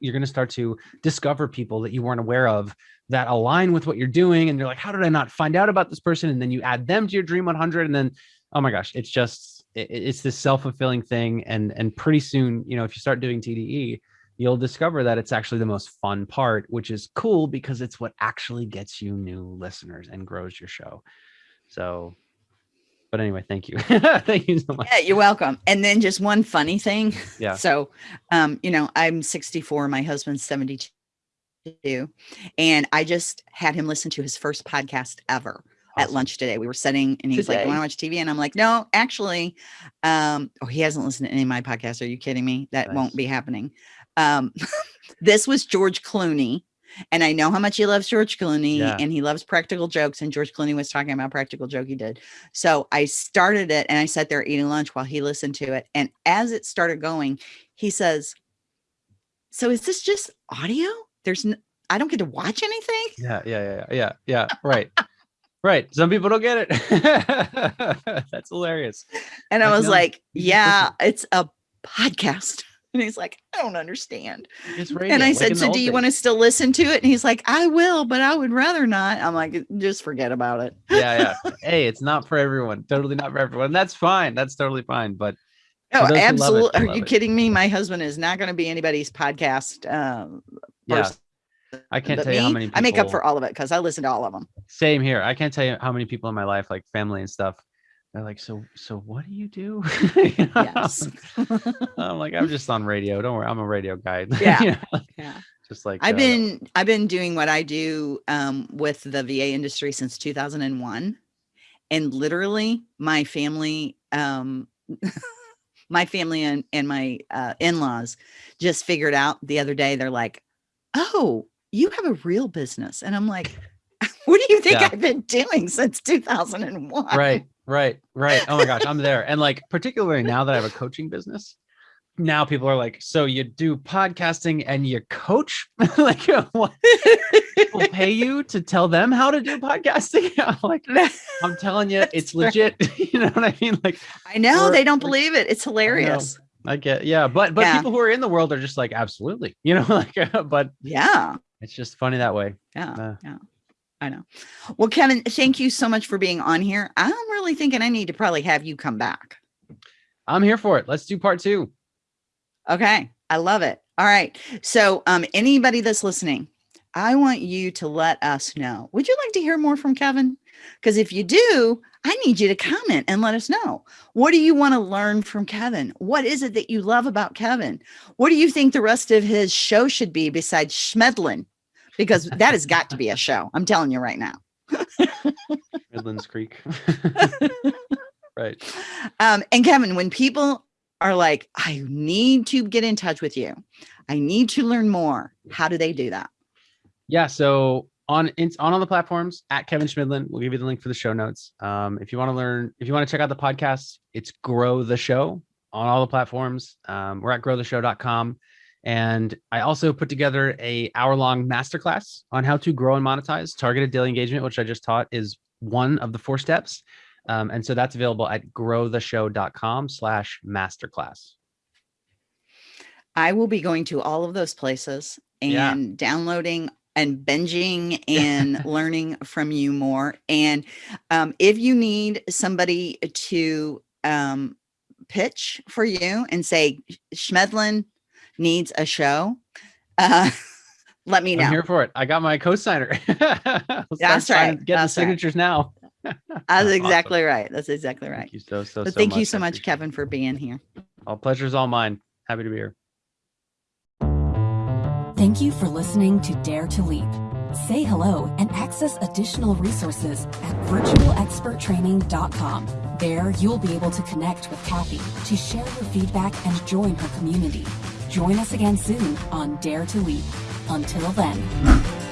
you're going to start to discover people that you weren't aware of that align with what you're doing and you're like how did i not find out about this person? And then you add them to your dream 100 and then oh my gosh it's just it, it's this self-fulfilling thing and and pretty soon you know if you start doing tde you'll discover that it's actually the most fun part which is cool because it's what actually gets you new listeners and grows your show. So but anyway thank you. Thank you so much. Yeah you're welcome. And then just one funny thing. Yeah. So um you know i'm 64 my husband's 72 and i just had him listen to his first podcast ever at lunch today. We were sitting and he's like, You "Want to watch TV?" And I'm like, "No, actually." Um, oh, he hasn't listened to any of my podcasts. Are you kidding me? That nice. won't be happening. Um, this was George Clooney. And I know how much he loves George Clooney yeah. and he loves practical jokes. And George Clooney was talking about practical joke he did. So I started it and I sat there eating lunch while he listened to it. And as it started going, he says, So is this just audio? There's no, I don't get to watch anything. Yeah, yeah, yeah, yeah, yeah. Right. Right. Some people don't get it. That's hilarious. And I, I was know. like, yeah, it's a podcast. And he's like, I don't understand. It's radio, and I like said, So do you want to still listen to it? And he's like, I will, but I would rather not. I'm like, just forget about it. yeah, yeah. Hey, it's not for everyone. Totally not for everyone. That's fine. That's totally fine. But Oh, absolutely. Are you it. kidding me? My husband is not going to be anybody's podcast um, yeah. I can't tell me, you how many people, I make up for all of it because I listen to all of them. Same here. I can't tell you how many people in my life, like family and stuff, they're like, so so what do you do? you? Yes. I'm like, I'm just on radio. Don't worry, I'm a radio guy. Yeah. you know? Yeah. Just like I've uh, been I've been doing what I do um, with the VA industry since 2001. And literally my family um, my family and, and my uh, in-laws just figured out the other day they're like oh you have a real business. And I'm like, what do you think yeah. I've been doing since 2001? Right, right, right. Oh my gosh, I'm there. And like, particularly now that I have a coaching business, now people are like, so you do podcasting and you coach? like, what? People pay you to tell them how to do podcasting? I'm like, I'm telling you, it's legit. you know what I mean? Like, I know they don't believe it. It's hilarious. I, I get, yeah, but but yeah. people who are in the world are just like, absolutely, you know, like, but yeah, it's just funny that way. Yeah. Uh, yeah. I know. Well, Kevin, thank you so much for being on here. I'm really thinking I need to probably have you come back. I'm here for it. Let's do part two. Okay. I love it. All right. So, um, anybody that's listening, I want you to let us know. Would you like to hear more from Kevin? Because if you do, I need you to comment and let us know. What do you want to learn from Kevin? What is it that you love about Kevin? What do you think the rest of his show should be besides Chemidlin? Because that has got to be a show. I'm telling you right now. Midlands Creek. right. Um, and Kevin, when people are like, I need to get in touch with you, I need to learn more, how do they do that? Yeah. So on on all the platforms at Kevin Chemidlin. We'll give you the link for the show notes. Um, if you want to learn, if you want to check out the podcast, it's Grow the Show on all the platforms. Um, we're at growtheshow.com. And I also put together a hour long masterclass on how to grow and monetize targeted daily engagement, which I just taught is one of the four steps. Um, and so that's available at growtheshow.com slash masterclass. I will be going to all of those places and yeah. downloading and binging and learning from you more. And um, if you need somebody to um, pitch for you and say, Chemidlin needs a show, uh, let me know. I'm here for it. I got my co-signer. That's right. Get the signatures right. now. That's exactly awesome. right. That's exactly right. Thank you so, so, so thank much. you so much, Kevin, for being here. All pleasure's all mine. Happy to be here. Thank you for listening to Dare to Leap. Say hello and access additional resources at virtualexperttraining.com. There, you'll be able to connect with Kathy to share your feedback and join her community. Join us again soon on Dare to Leap. Until then.